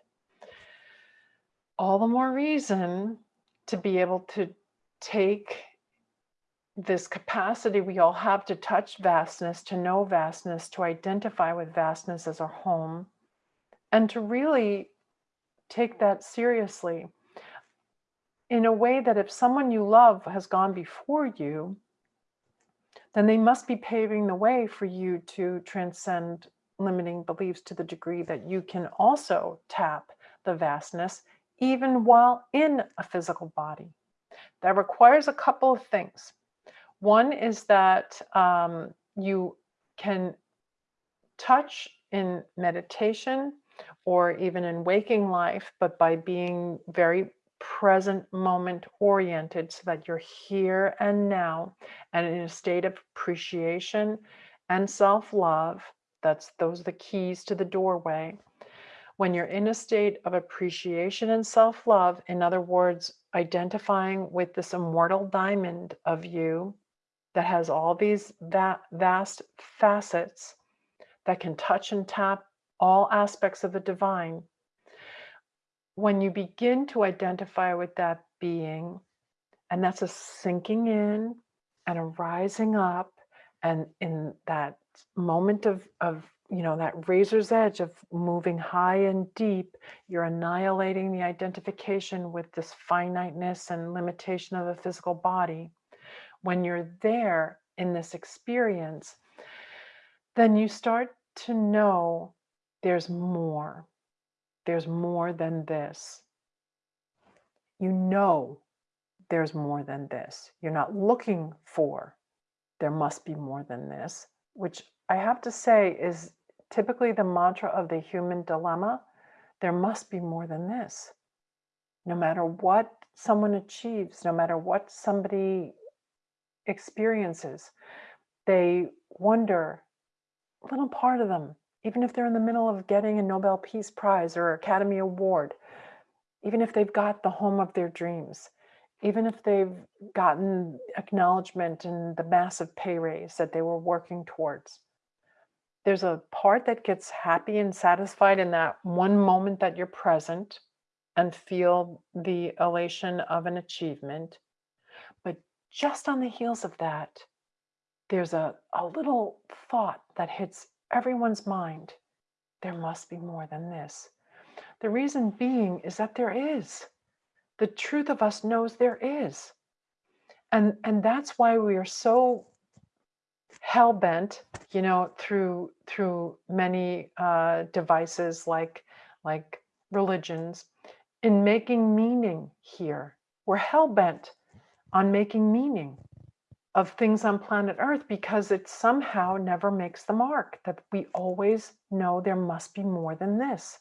all the more reason to be able to take this capacity we all have to touch vastness, to know vastness, to identify with vastness as our home, and to really take that seriously in a way that if someone you love has gone before you, then they must be paving the way for you to transcend limiting beliefs to the degree that you can also tap the vastness even while in a physical body. That requires a couple of things. One is that um, you can touch in meditation or even in waking life, but by being very present moment oriented so that you're here and now and in a state of appreciation and self-love that's those are the keys to the doorway when you're in a state of appreciation and self-love in other words identifying with this immortal diamond of you that has all these va vast facets that can touch and tap all aspects of the divine. When you begin to identify with that being, and that's a sinking in and a rising up, and in that moment of, of you know, that razor's edge of moving high and deep, you're annihilating the identification with this finiteness and limitation of the physical body. When you're there in this experience, then you start to know there's more there's more than this. You know there's more than this. You're not looking for there must be more than this, which I have to say is typically the mantra of the human dilemma. There must be more than this. No matter what someone achieves, no matter what somebody experiences, they wonder, little part of them even if they're in the middle of getting a Nobel Peace Prize or Academy Award, even if they've got the home of their dreams, even if they've gotten acknowledgement and the massive pay raise that they were working towards. There's a part that gets happy and satisfied in that one moment that you're present and feel the elation of an achievement. But just on the heels of that, there's a, a little thought that hits everyone's mind, there must be more than this. The reason being is that there is. The truth of us knows there is. And, and that's why we are so hell-bent, you know, through through many uh, devices like like religions, in making meaning here. We're hell-bent on making meaning of things on planet Earth because it somehow never makes the mark, that we always know there must be more than this.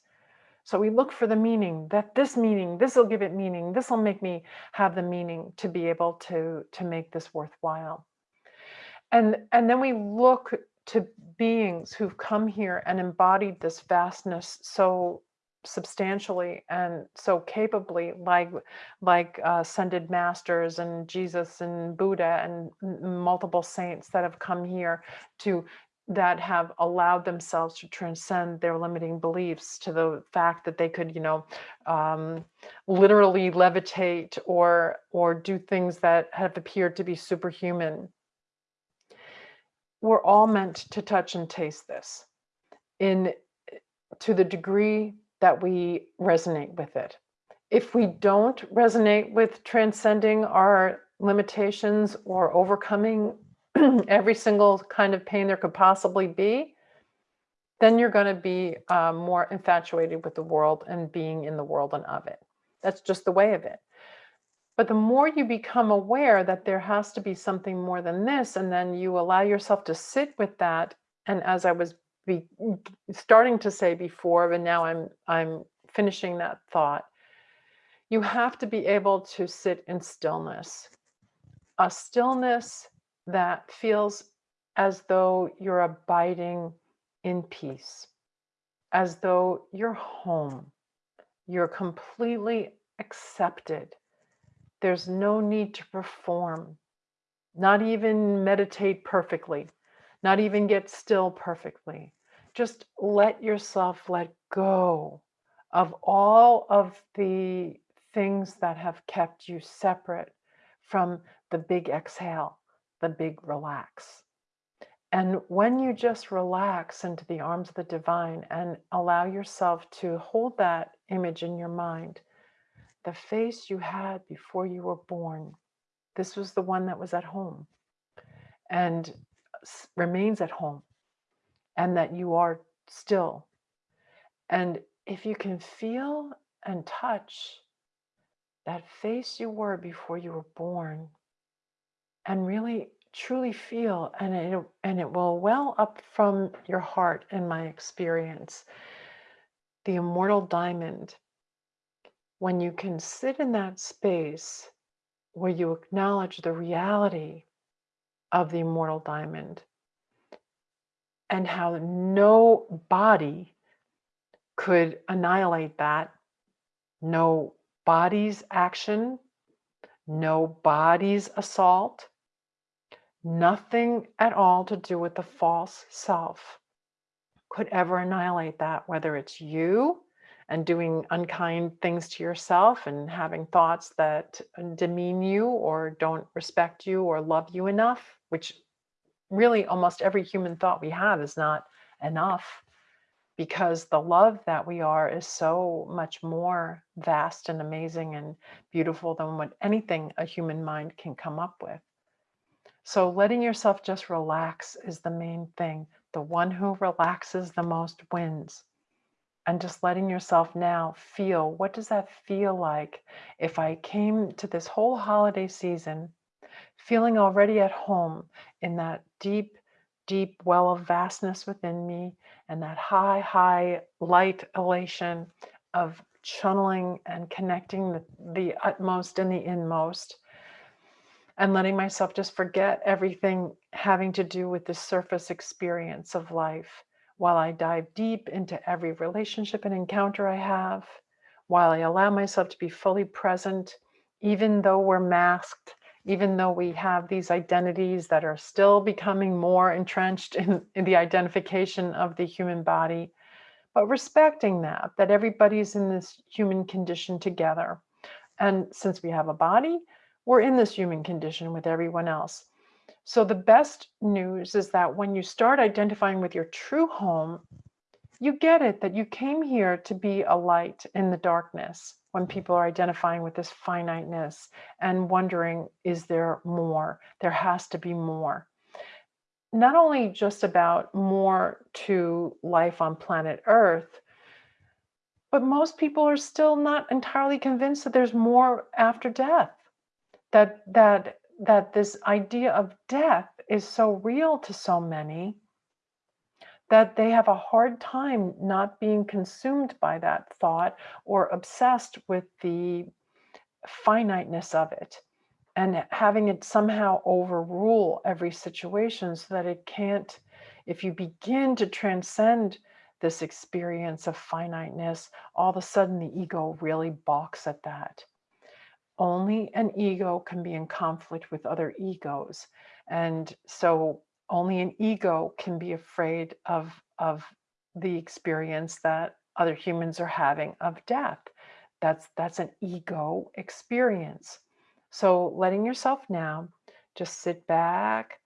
So we look for the meaning, that this meaning, this will give it meaning, this will make me have the meaning to be able to, to make this worthwhile. And, and then we look to beings who've come here and embodied this vastness so substantially and so capably like like uh, ascended masters and Jesus and Buddha and multiple saints that have come here to that have allowed themselves to transcend their limiting beliefs to the fact that they could you know um, literally levitate or or do things that have appeared to be superhuman we're all meant to touch and taste this in to the degree that we resonate with it. If we don't resonate with transcending our limitations or overcoming every single kind of pain there could possibly be, then you're going to be uh, more infatuated with the world and being in the world and of it. That's just the way of it. But the more you become aware that there has to be something more than this, and then you allow yourself to sit with that. And as I was be starting to say before, but now I'm I'm finishing that thought. You have to be able to sit in stillness, a stillness that feels as though you're abiding in peace, as though you're home, you're completely accepted. There's no need to perform, not even meditate perfectly not even get still perfectly. Just let yourself let go of all of the things that have kept you separate from the big exhale, the big relax. And when you just relax into the arms of the divine and allow yourself to hold that image in your mind, the face you had before you were born, this was the one that was at home and remains at home, and that you are still. And if you can feel and touch that face you were before you were born, and really truly feel and it, and it will well up from your heart in my experience the immortal diamond. When you can sit in that space where you acknowledge the reality of the immortal diamond and how no body could annihilate that no body's action no body's assault Nothing at all to do with the false self could ever annihilate that, whether it's you and doing unkind things to yourself and having thoughts that uh, demean you or don't respect you or love you enough, which really almost every human thought we have is not enough because the love that we are is so much more vast and amazing and beautiful than what anything a human mind can come up with. So letting yourself just relax is the main thing. The one who relaxes the most wins. And just letting yourself now feel what does that feel like if I came to this whole holiday season feeling already at home in that deep, deep well of vastness within me and that high, high light elation of channeling and connecting the, the utmost and the inmost and letting myself just forget everything having to do with the surface experience of life while I dive deep into every relationship and encounter I have, while I allow myself to be fully present, even though we're masked, even though we have these identities that are still becoming more entrenched in, in the identification of the human body, but respecting that, that everybody's in this human condition together. And since we have a body, we're in this human condition with everyone else. So the best news is that when you start identifying with your true home, you get it that you came here to be a light in the darkness when people are identifying with this finiteness and wondering, is there more? There has to be more. Not only just about more to life on planet Earth, but most people are still not entirely convinced that there's more after death that that that this idea of death is so real to so many that they have a hard time not being consumed by that thought or obsessed with the finiteness of it and having it somehow overrule every situation so that it can't if you begin to transcend this experience of finiteness all of a sudden the ego really balks at that only an ego can be in conflict with other egos. And so only an ego can be afraid of, of the experience that other humans are having of death. That's, that's an ego experience. So letting yourself now just sit back,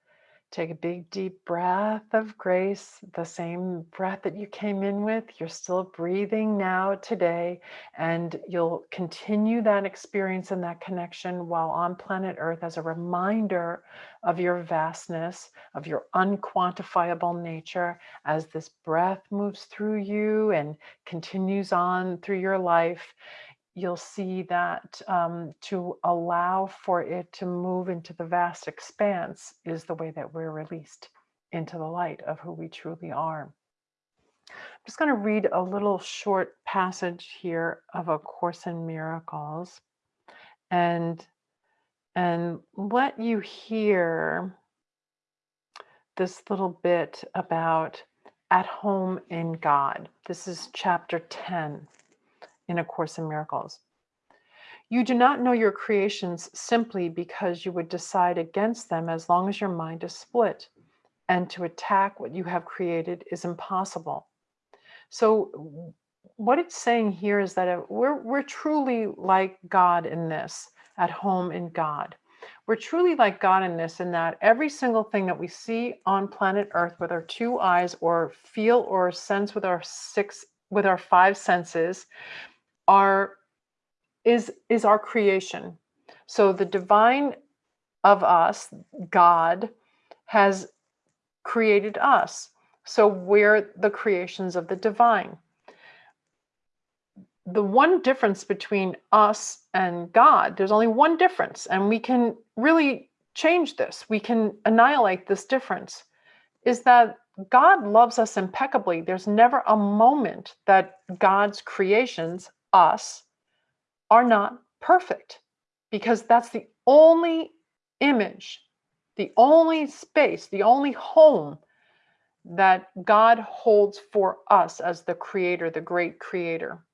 Take a big deep breath of grace, the same breath that you came in with. You're still breathing now today, and you'll continue that experience and that connection while on planet Earth as a reminder of your vastness, of your unquantifiable nature as this breath moves through you and continues on through your life you'll see that um, to allow for it to move into the vast expanse is the way that we're released into the light of who we truly are. I'm just going to read a little short passage here of A Course in Miracles and, and let you hear this little bit about at home in God. This is chapter 10 in A Course in Miracles. You do not know your creations simply because you would decide against them as long as your mind is split, and to attack what you have created is impossible. So what it's saying here is that uh, we're, we're truly like God in this, at home in God. We're truly like God in this, in that every single thing that we see on planet Earth with our two eyes, or feel or sense with our six, with our five senses, are is is our creation. So the divine of us, God, has created us. So we're the creations of the divine. The one difference between us and God, there's only one difference, and we can really change this. We can annihilate this difference. Is that God loves us impeccably. There's never a moment that God's creations, us, are not perfect because that's the only image, the only space, the only home that God holds for us as the creator, the great creator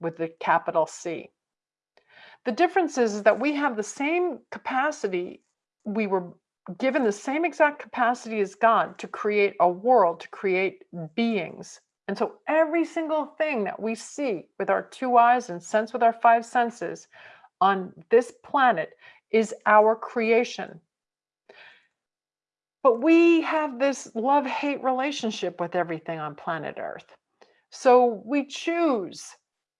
with the capital C. The difference is, is that we have the same capacity, we were given the same exact capacity as God to create a world, to create beings. And so every single thing that we see with our two eyes and sense with our five senses on this planet is our creation. But we have this love hate relationship with everything on planet Earth. So we choose.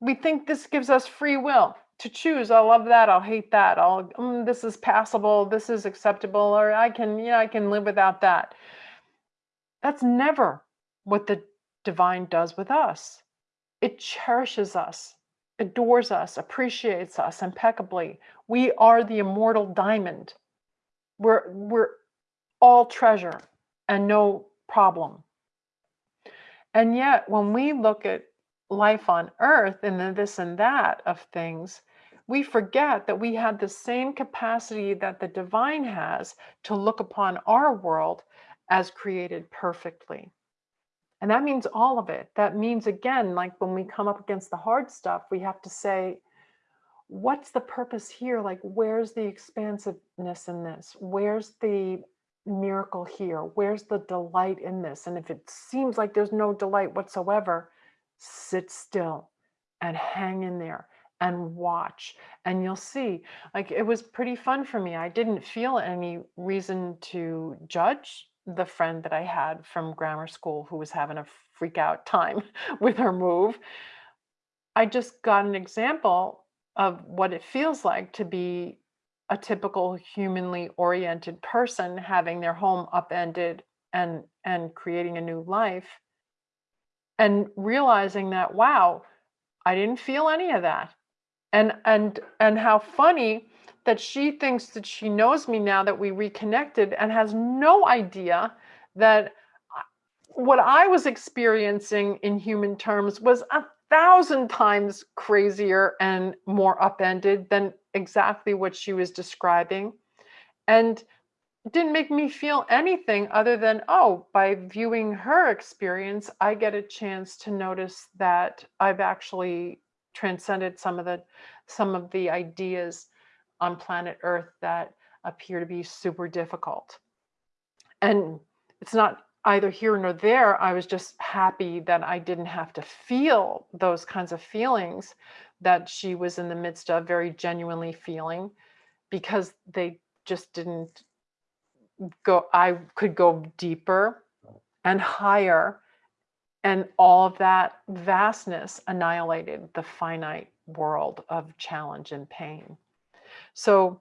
We think this gives us free will to choose. I love that. I'll hate that. I'll, mm, this is passable. This is acceptable. Or I can, yeah, I can live without that. That's never what the divine does with us. It cherishes us, adores us, appreciates us impeccably. We are the immortal diamond. We're, we're all treasure and no problem. And yet, when we look at life on earth and the this and that of things, we forget that we have the same capacity that the divine has to look upon our world as created perfectly. And that means all of it. That means, again, like when we come up against the hard stuff, we have to say, what's the purpose here? Like, where's the expansiveness in this? Where's the miracle here? Where's the delight in this? And if it seems like there's no delight whatsoever, sit still and hang in there and watch and you'll see like it was pretty fun for me i didn't feel any reason to judge the friend that i had from grammar school who was having a freak out time with her move i just got an example of what it feels like to be a typical humanly oriented person having their home upended and and creating a new life and realizing that wow i didn't feel any of that. And and and how funny that she thinks that she knows me now that we reconnected and has no idea that uh, what i was experiencing in human terms was a thousand times crazier and more upended than exactly what she was describing and didn't make me feel anything other than, oh, by viewing her experience, I get a chance to notice that I've actually transcended some of the some of the ideas on planet Earth that appear to be super difficult. And it's not either here nor there. I was just happy that I didn't have to feel those kinds of feelings that she was in the midst of very genuinely feeling because they just didn't go I could go deeper and higher and all of that vastness annihilated the finite world of challenge and pain. So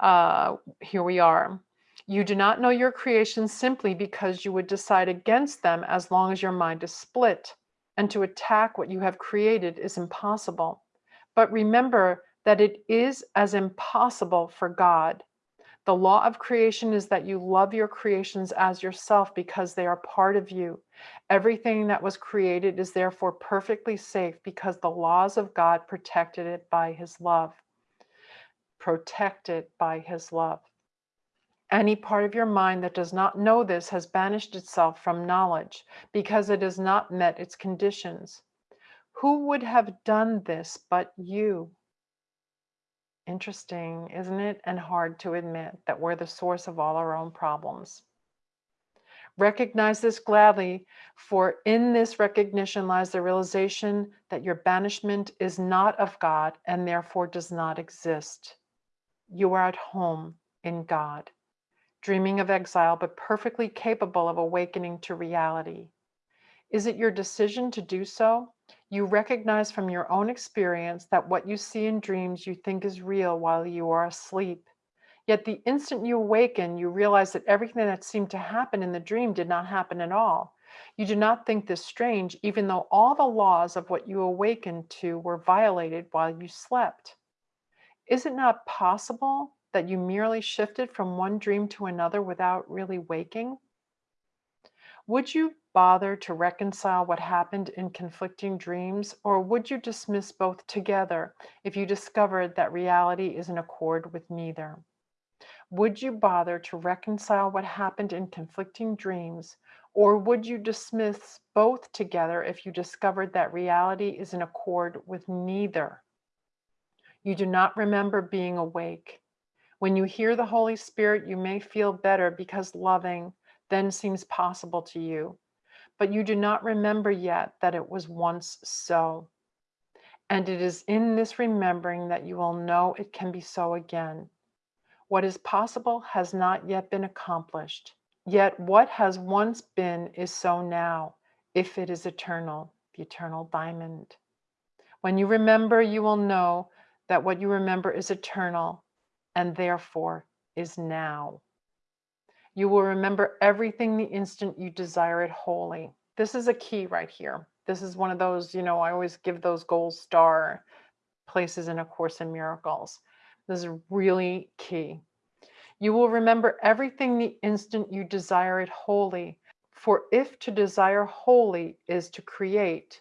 uh, here we are. You do not know your creation simply because you would decide against them as long as your mind is split. And to attack what you have created is impossible. But remember that it is as impossible for God the law of creation is that you love your creations as yourself because they are part of you. Everything that was created is therefore perfectly safe because the laws of God protected it by his love. Protected by his love. Any part of your mind that does not know this has banished itself from knowledge because it has not met its conditions. Who would have done this but you? Interesting, isn't it? And hard to admit that we're the source of all our own problems. Recognize this gladly, for in this recognition lies the realization that your banishment is not of God and therefore does not exist. You are at home in God, dreaming of exile, but perfectly capable of awakening to reality. Is it your decision to do so? You recognize from your own experience that what you see in dreams you think is real while you are asleep. Yet the instant you awaken, you realize that everything that seemed to happen in the dream did not happen at all. You do not think this strange, even though all the laws of what you awakened to were violated while you slept. Is it not possible that you merely shifted from one dream to another without really waking? Would you bother to reconcile what happened in conflicting dreams, or would you dismiss both together if you discovered that reality is in accord with neither? Would you bother to reconcile what happened in conflicting dreams, or would you dismiss both together if you discovered that reality is in accord with neither? You do not remember being awake. When you hear the Holy Spirit, you may feel better because loving then seems possible to you but you do not remember yet that it was once so. And it is in this remembering that you will know it can be so again. What is possible has not yet been accomplished. Yet what has once been is so now, if it is eternal, the eternal diamond. When you remember, you will know that what you remember is eternal and therefore is now. You will remember everything the instant you desire it wholly. This is a key right here. This is one of those, you know, I always give those gold star places in A Course in Miracles. This is really key. You will remember everything the instant you desire it wholly. For if to desire wholly is to create,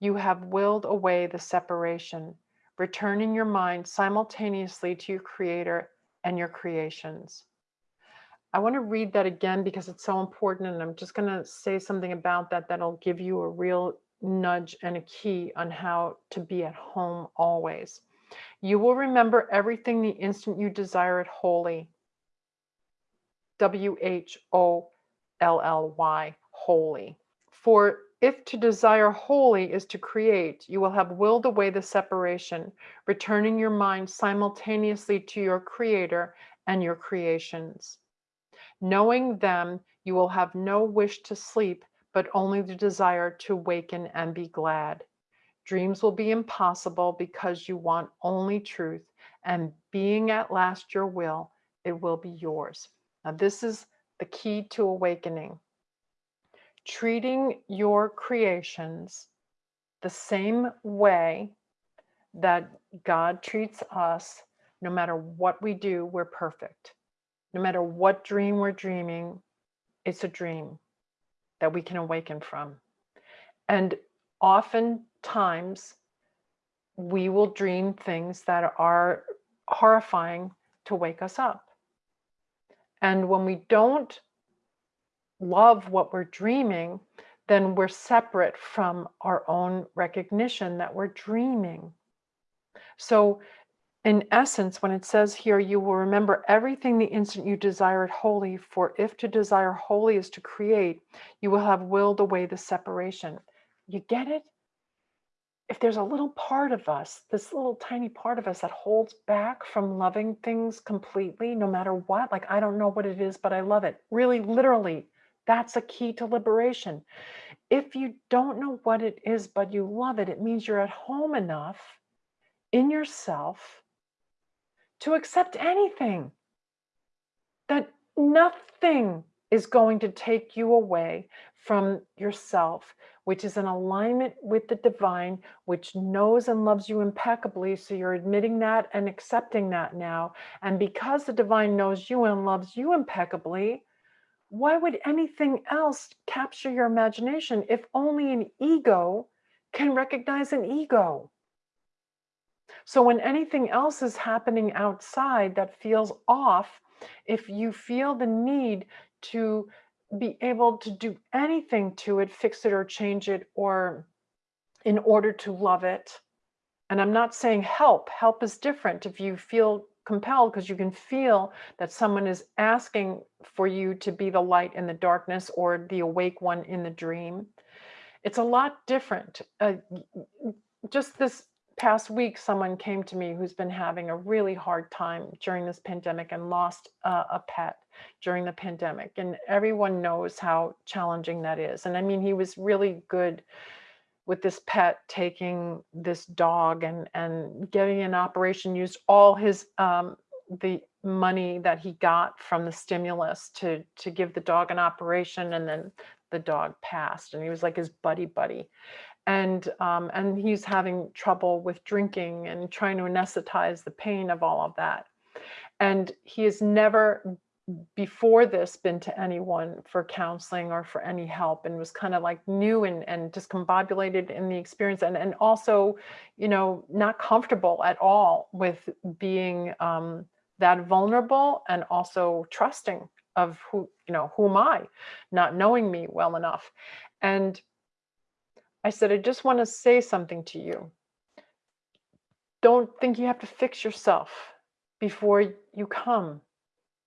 you have willed away the separation, returning your mind simultaneously to your creator and your creations. I want to read that again because it's so important. And I'm just going to say something about that that'll give you a real nudge and a key on how to be at home always. You will remember everything the instant you desire it wholly. W H O L L Y, wholly. For if to desire wholly is to create, you will have willed away the separation, returning your mind simultaneously to your creator and your creations. Knowing them, you will have no wish to sleep, but only the desire to waken and be glad. Dreams will be impossible because you want only truth, and being at last your will, it will be yours. Now, this is the key to awakening. Treating your creations the same way that God treats us, no matter what we do, we're perfect no matter what dream we're dreaming, it's a dream that we can awaken from. And oftentimes, we will dream things that are horrifying to wake us up. And when we don't love what we're dreaming, then we're separate from our own recognition that we're dreaming. So in essence, when it says here, you will remember everything the instant you desire it wholly, for if to desire wholly is to create, you will have willed away the separation. You get it? If there's a little part of us, this little tiny part of us that holds back from loving things completely, no matter what, like I don't know what it is, but I love it. Really, literally, that's a key to liberation. If you don't know what it is, but you love it, it means you're at home enough in yourself to accept anything, that nothing is going to take you away from yourself, which is in alignment with the divine, which knows and loves you impeccably. So you're admitting that and accepting that now. And because the divine knows you and loves you impeccably, why would anything else capture your imagination if only an ego can recognize an ego? So when anything else is happening outside that feels off, if you feel the need to be able to do anything to it, fix it or change it, or in order to love it, and I'm not saying help, help is different. If you feel compelled because you can feel that someone is asking for you to be the light in the darkness or the awake one in the dream. It's a lot different. Uh, just this past week, someone came to me who's been having a really hard time during this pandemic and lost uh, a pet during the pandemic. And everyone knows how challenging that is. And I mean, he was really good with this pet taking this dog and and getting an operation used all his um the money that he got from the stimulus to to give the dog an operation and then the dog passed and he was like his buddy buddy. And um, and he's having trouble with drinking and trying to anesthetize the pain of all of that. And he has never before this been to anyone for counseling or for any help and was kind of like new and, and discombobulated in the experience and, and also, you know, not comfortable at all with being um, that vulnerable and also trusting of who, you know, who am I, not knowing me well enough. And I said, I just want to say something to you. Don't think you have to fix yourself before you come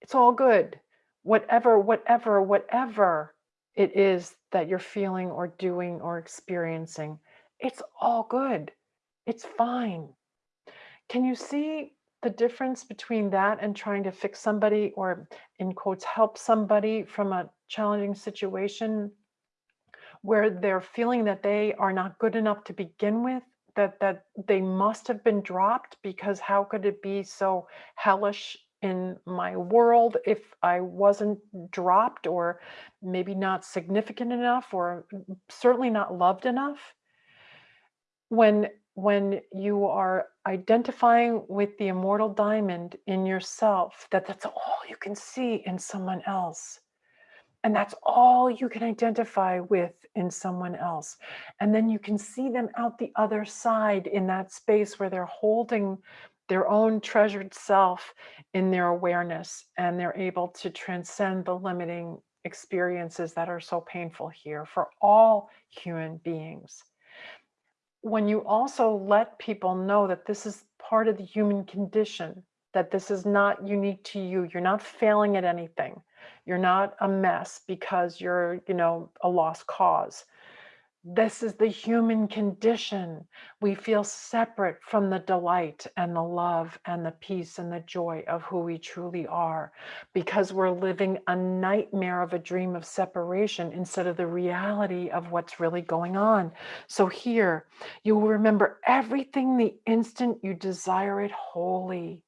it's all good. Whatever, whatever, whatever it is that you're feeling or doing or experiencing, it's all good. It's fine. Can you see the difference between that and trying to fix somebody or, in quotes, help somebody from a challenging situation where they're feeling that they are not good enough to begin with? That, that they must have been dropped because how could it be so hellish in my world if I wasn't dropped or maybe not significant enough or certainly not loved enough. When when you are identifying with the immortal diamond in yourself, that that's all you can see in someone else. And that's all you can identify with in someone else. And then you can see them out the other side in that space where they're holding their own treasured self in their awareness and they're able to transcend the limiting experiences that are so painful here for all human beings. When you also let people know that this is part of the human condition, that this is not unique to you, you're not failing at anything, you're not a mess because you're, you know, a lost cause. This is the human condition. We feel separate from the delight and the love and the peace and the joy of who we truly are because we're living a nightmare of a dream of separation instead of the reality of what's really going on. So here, you will remember everything the instant you desire it wholly.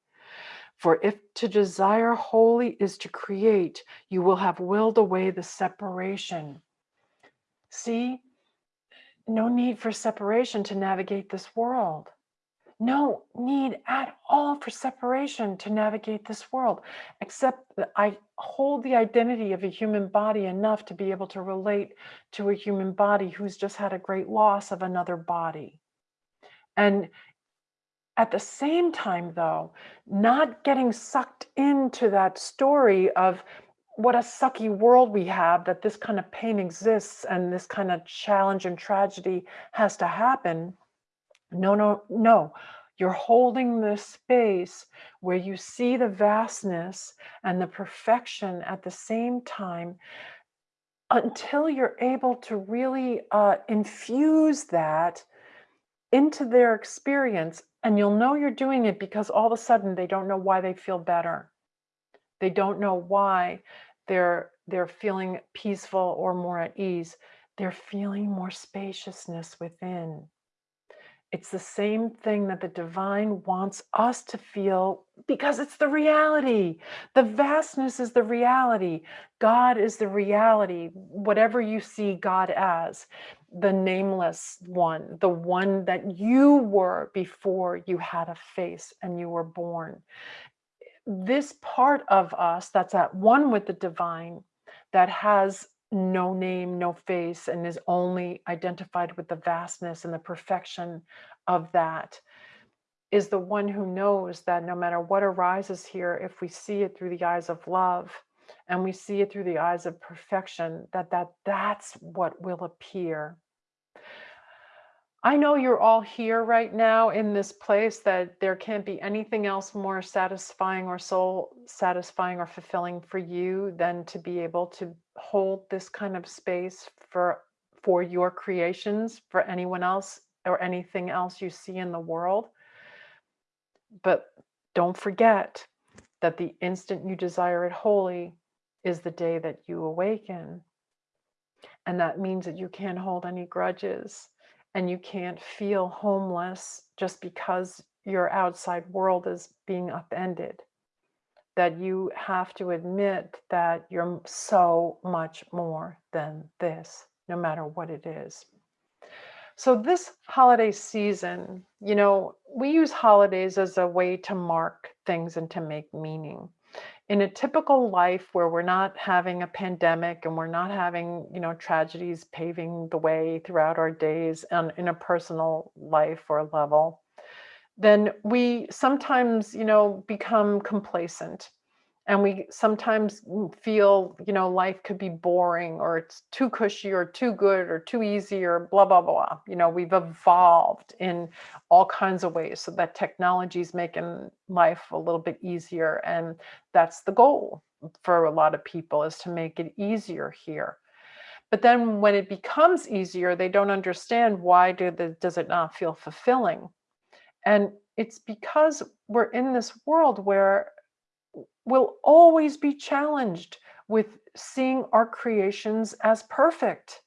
For if to desire wholly is to create, you will have willed away the separation. See, no need for separation to navigate this world. No need at all for separation to navigate this world, except that I hold the identity of a human body enough to be able to relate to a human body who's just had a great loss of another body. And at the same time, though, not getting sucked into that story of what a sucky world we have that this kind of pain exists and this kind of challenge and tragedy has to happen. No, no, no. You're holding this space where you see the vastness and the perfection at the same time until you're able to really uh, infuse that into their experience. And you'll know you're doing it because all of a sudden they don't know why they feel better they don't know why they're they're feeling peaceful or more at ease. They're feeling more spaciousness within. It's the same thing that the divine wants us to feel because it's the reality. The vastness is the reality. God is the reality, whatever you see God as, the nameless one, the one that you were before you had a face and you were born this part of us that's at one with the divine, that has no name, no face, and is only identified with the vastness and the perfection of that, is the one who knows that no matter what arises here, if we see it through the eyes of love and we see it through the eyes of perfection, that, that that's what will appear. I know you're all here right now in this place that there can't be anything else more satisfying or soul satisfying or fulfilling for you than to be able to hold this kind of space for for your creations, for anyone else or anything else you see in the world. But don't forget that the instant you desire it wholly is the day that you awaken. And that means that you can't hold any grudges and you can't feel homeless just because your outside world is being upended. That you have to admit that you're so much more than this, no matter what it is. So, this holiday season, you know, we use holidays as a way to mark things and to make meaning in a typical life where we're not having a pandemic and we're not having you know tragedies paving the way throughout our days and in a personal life or level then we sometimes you know become complacent and we sometimes feel you know life could be boring or it's too cushy or too good or too easy or blah blah blah. You know we've evolved in all kinds of ways so that technology is making life a little bit easier and that's the goal for a lot of people is to make it easier here. But then when it becomes easier they don't understand why do the, does it not feel fulfilling? And it's because we're in this world where will always be challenged with seeing our creations as perfect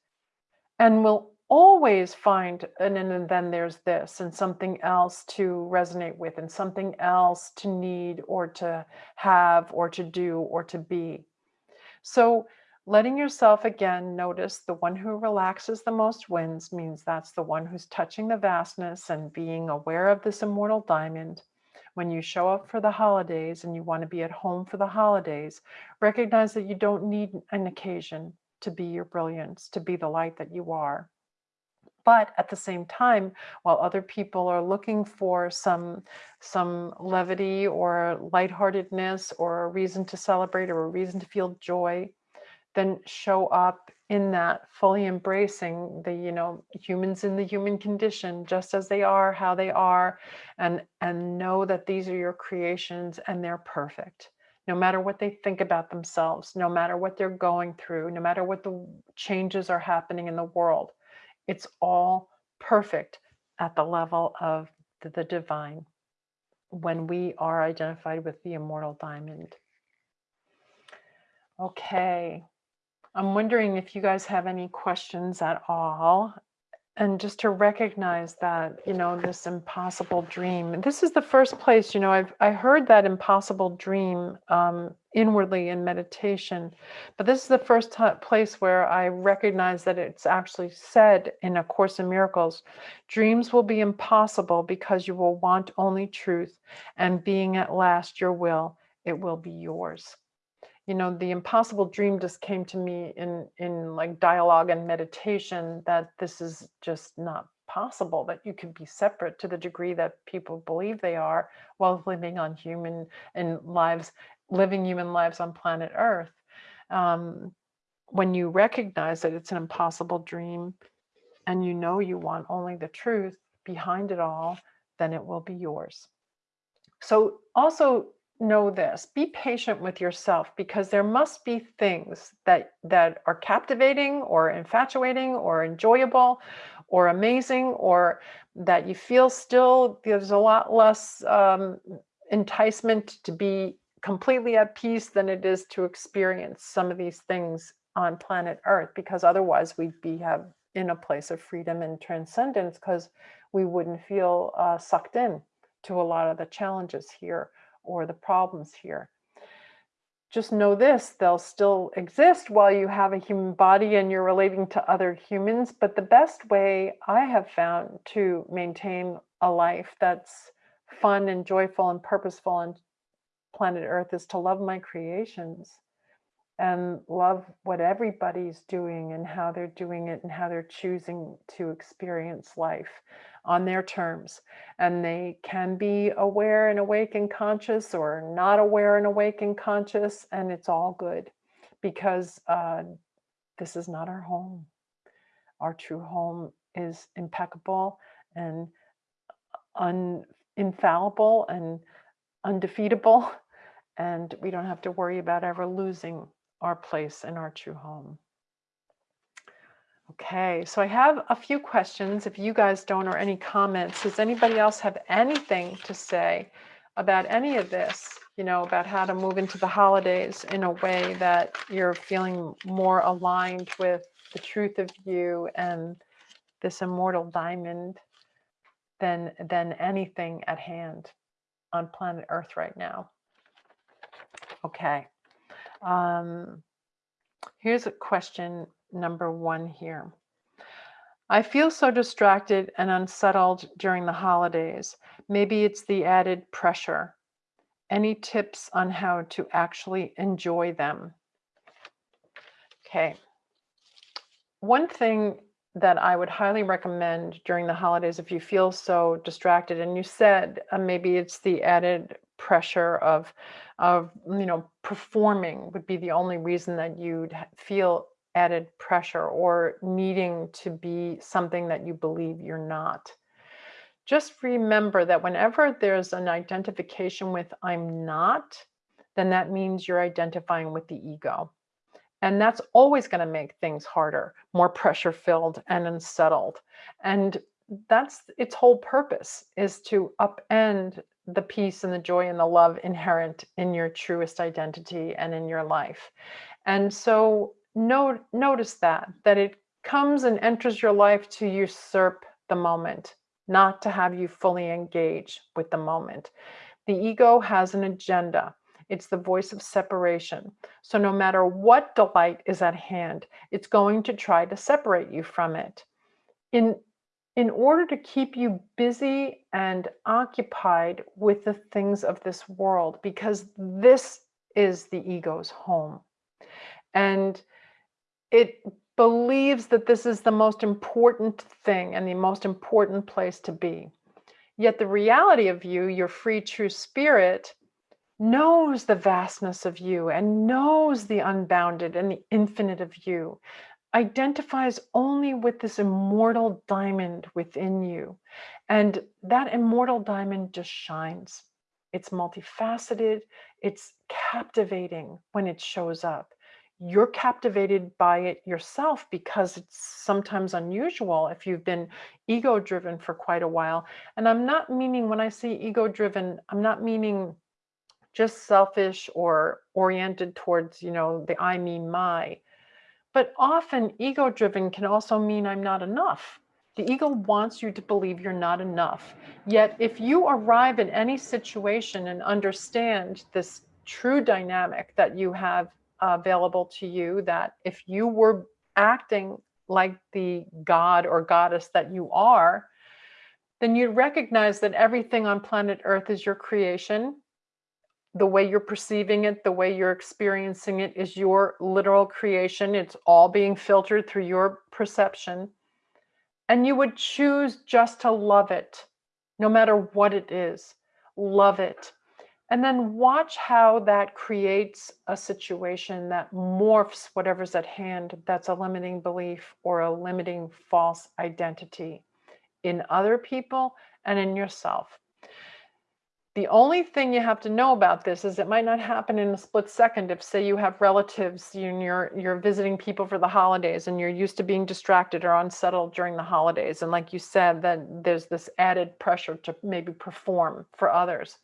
and will always find and, and then there's this and something else to resonate with and something else to need or to have or to do or to be. So letting yourself again notice the one who relaxes the most wins means that's the one who's touching the vastness and being aware of this immortal diamond when you show up for the holidays and you want to be at home for the holidays, recognize that you don't need an occasion to be your brilliance, to be the light that you are. But at the same time, while other people are looking for some, some levity or lightheartedness or a reason to celebrate or a reason to feel joy, then show up in that fully embracing the you know humans in the human condition just as they are how they are and and know that these are your creations and they're perfect. No matter what they think about themselves no matter what they're going through no matter what the changes are happening in the world it's all perfect at the level of the, the divine when we are identified with the immortal diamond. Okay I'm wondering if you guys have any questions at all. And just to recognize that, you know, this impossible dream. This is the first place, you know, I've I heard that impossible dream um, inwardly in meditation, but this is the first place where I recognize that it's actually said in A Course in Miracles, dreams will be impossible because you will want only truth, and being at last your will, it will be yours you know the impossible dream just came to me in in like dialogue and meditation that this is just not possible that you can be separate to the degree that people believe they are while living on human and lives living human lives on planet earth. Um, when you recognize that it's an impossible dream and you know you want only the truth behind it all then it will be yours. So also know this be patient with yourself because there must be things that that are captivating or infatuating or enjoyable or amazing or that you feel still there's a lot less um, enticement to be completely at peace than it is to experience some of these things on planet earth because otherwise we'd be have in a place of freedom and transcendence because we wouldn't feel uh, sucked in to a lot of the challenges here or the problems here. Just know this, they'll still exist while you have a human body and you're relating to other humans. But the best way I have found to maintain a life that's fun and joyful and purposeful on planet Earth is to love my creations and love what everybody's doing and how they're doing it and how they're choosing to experience life on their terms. And they can be aware and awake and conscious or not aware and awake and conscious, and it's all good because uh, this is not our home. Our true home is impeccable and un, infallible and undefeatable. And we don't have to worry about ever losing our place in our true home. Okay, so I have a few questions. If you guys don't or any comments, does anybody else have anything to say about any of this? You know, about how to move into the holidays in a way that you're feeling more aligned with the truth of you and this immortal diamond than than anything at hand on planet Earth right now. Okay. Um, here's a question number one here. I feel so distracted and unsettled during the holidays. Maybe it's the added pressure. Any tips on how to actually enjoy them? Okay. One thing that I would highly recommend during the holidays if you feel so distracted and you said uh, maybe it's the added pressure of of you know performing would be the only reason that you'd feel added pressure or needing to be something that you believe you're not. Just remember that whenever there's an identification with I'm not, then that means you're identifying with the ego. And that's always going to make things harder, more pressure filled and unsettled. And that's its whole purpose is to upend the peace and the joy and the love inherent in your truest identity and in your life. And so notice that, that it comes and enters your life to usurp the moment, not to have you fully engage with the moment. The ego has an agenda. It's the voice of separation. So no matter what delight is at hand, it's going to try to separate you from it. In, in order to keep you busy and occupied with the things of this world, because this is the ego's home. And it believes that this is the most important thing and the most important place to be. Yet the reality of you, your free true spirit, knows the vastness of you and knows the unbounded and the infinite of you, identifies only with this immortal diamond within you. And that immortal diamond just shines. It's multifaceted, it's captivating when it shows up you're captivated by it yourself because it's sometimes unusual if you've been ego driven for quite a while. And I'm not meaning when I say ego driven, I'm not meaning just selfish or oriented towards, you know, the I, me, my. But often ego driven can also mean I'm not enough. The ego wants you to believe you're not enough. Yet, if you arrive in any situation and understand this true dynamic that you have available to you that if you were acting like the god or goddess that you are, then you'd recognize that everything on planet Earth is your creation. The way you're perceiving it, the way you're experiencing it is your literal creation. It's all being filtered through your perception. And you would choose just to love it, no matter what it is. Love it. And then watch how that creates a situation that morphs whatever's at hand that's a limiting belief or a limiting false identity in other people and in yourself. The only thing you have to know about this is it might not happen in a split second if say you have relatives and you're you're visiting people for the holidays and you're used to being distracted or unsettled during the holidays. And like you said that there's this added pressure to maybe perform for others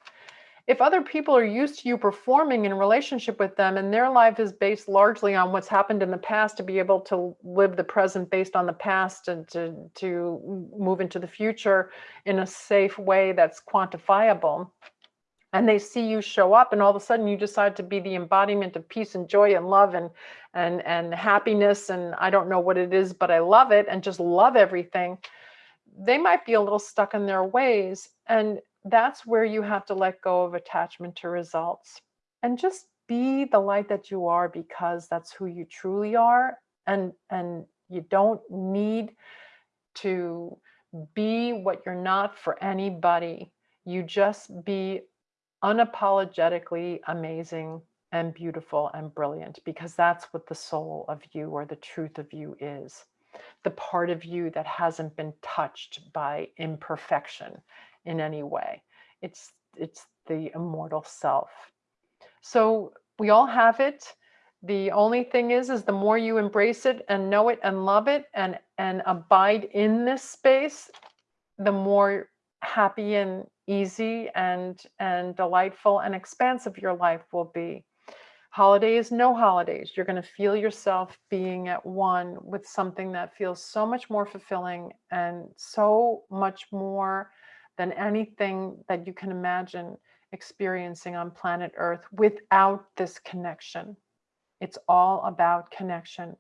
if other people are used to you performing in relationship with them and their life is based largely on what's happened in the past to be able to live the present based on the past and to, to move into the future in a safe way that's quantifiable and they see you show up and all of a sudden you decide to be the embodiment of peace and joy and love and and and happiness and I don't know what it is but I love it and just love everything they might be a little stuck in their ways. And that's where you have to let go of attachment to results and just be the light that you are because that's who you truly are and and you don't need to be what you're not for anybody. You just be unapologetically amazing and beautiful and brilliant because that's what the soul of you or the truth of you is the part of you that hasn't been touched by imperfection in any way. It's, it's the immortal self. So we all have it. The only thing is, is the more you embrace it and know it and love it and, and abide in this space, the more happy and easy and, and delightful and expansive your life will be. Holidays, no holidays. You're going to feel yourself being at one with something that feels so much more fulfilling and so much more than anything that you can imagine experiencing on planet Earth without this connection. It's all about connection.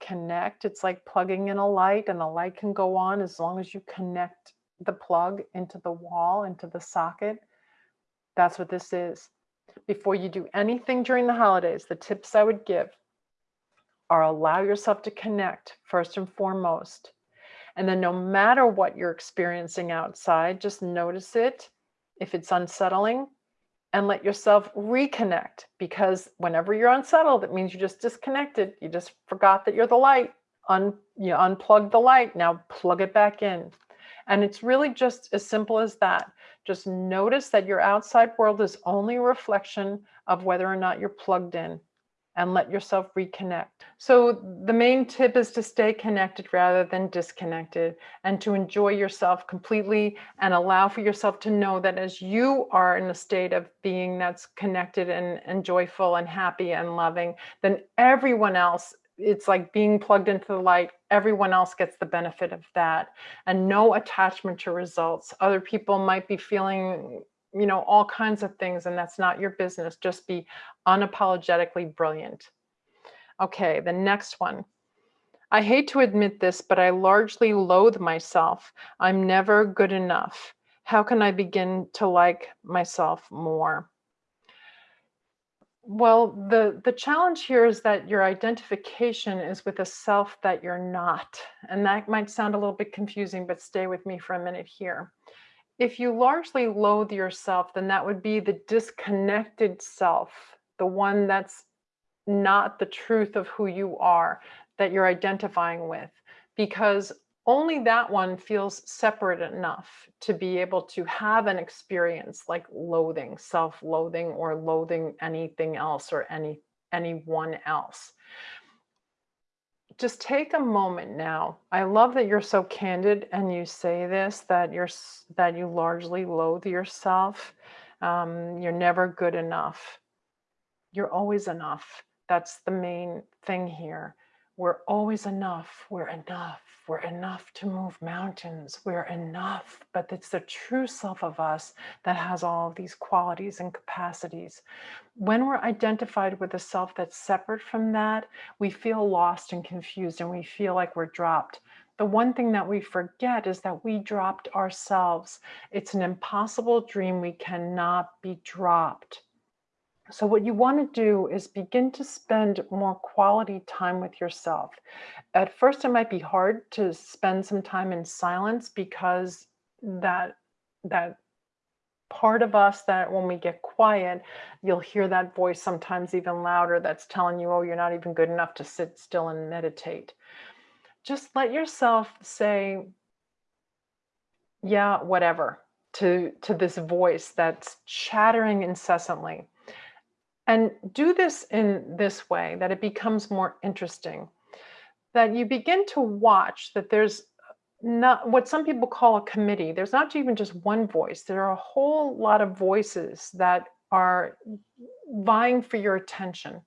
Connect, it's like plugging in a light and the light can go on as long as you connect the plug into the wall, into the socket. That's what this is. Before you do anything during the holidays, the tips I would give are allow yourself to connect first and foremost. And then no matter what you're experiencing outside, just notice it. If it's unsettling, and let yourself reconnect because whenever you're unsettled, it means you just disconnected. You just forgot that you're the light. Un, you unplug the light. Now plug it back in. And it's really just as simple as that. Just notice that your outside world is only a reflection of whether or not you're plugged in and let yourself reconnect. So the main tip is to stay connected rather than disconnected and to enjoy yourself completely and allow for yourself to know that as you are in a state of being that's connected and, and joyful and happy and loving, then everyone else it's like being plugged into the light. Everyone else gets the benefit of that and no attachment to results. Other people might be feeling, you know, all kinds of things and that's not your business. Just be unapologetically brilliant. Okay, the next one. I hate to admit this, but I largely loathe myself. I'm never good enough. How can I begin to like myself more? Well, the, the challenge here is that your identification is with a self that you're not. And that might sound a little bit confusing, but stay with me for a minute here. If you largely loathe yourself, then that would be the disconnected self, the one that's not the truth of who you are that you're identifying with. Because only that one feels separate enough to be able to have an experience like loathing, self-loathing or loathing anything else or any anyone else. Just take a moment now. I love that you're so candid and you say this, that you're that you largely loathe yourself. Um, you're never good enough. You're always enough. That's the main thing here. We're always enough. We're enough. We're enough to move mountains. We're enough. But it's the true self of us that has all of these qualities and capacities. When we're identified with a self that's separate from that, we feel lost and confused and we feel like we're dropped. The one thing that we forget is that we dropped ourselves. It's an impossible dream. We cannot be dropped. So what you want to do is begin to spend more quality time with yourself. At first, it might be hard to spend some time in silence because that that part of us that when we get quiet, you'll hear that voice sometimes even louder that's telling you, oh, you're not even good enough to sit still and meditate. Just let yourself say, yeah, whatever, to, to this voice that's chattering incessantly. And do this in this way that it becomes more interesting. That you begin to watch that there's not what some people call a committee. There's not even just one voice. There are a whole lot of voices that are vying for your attention.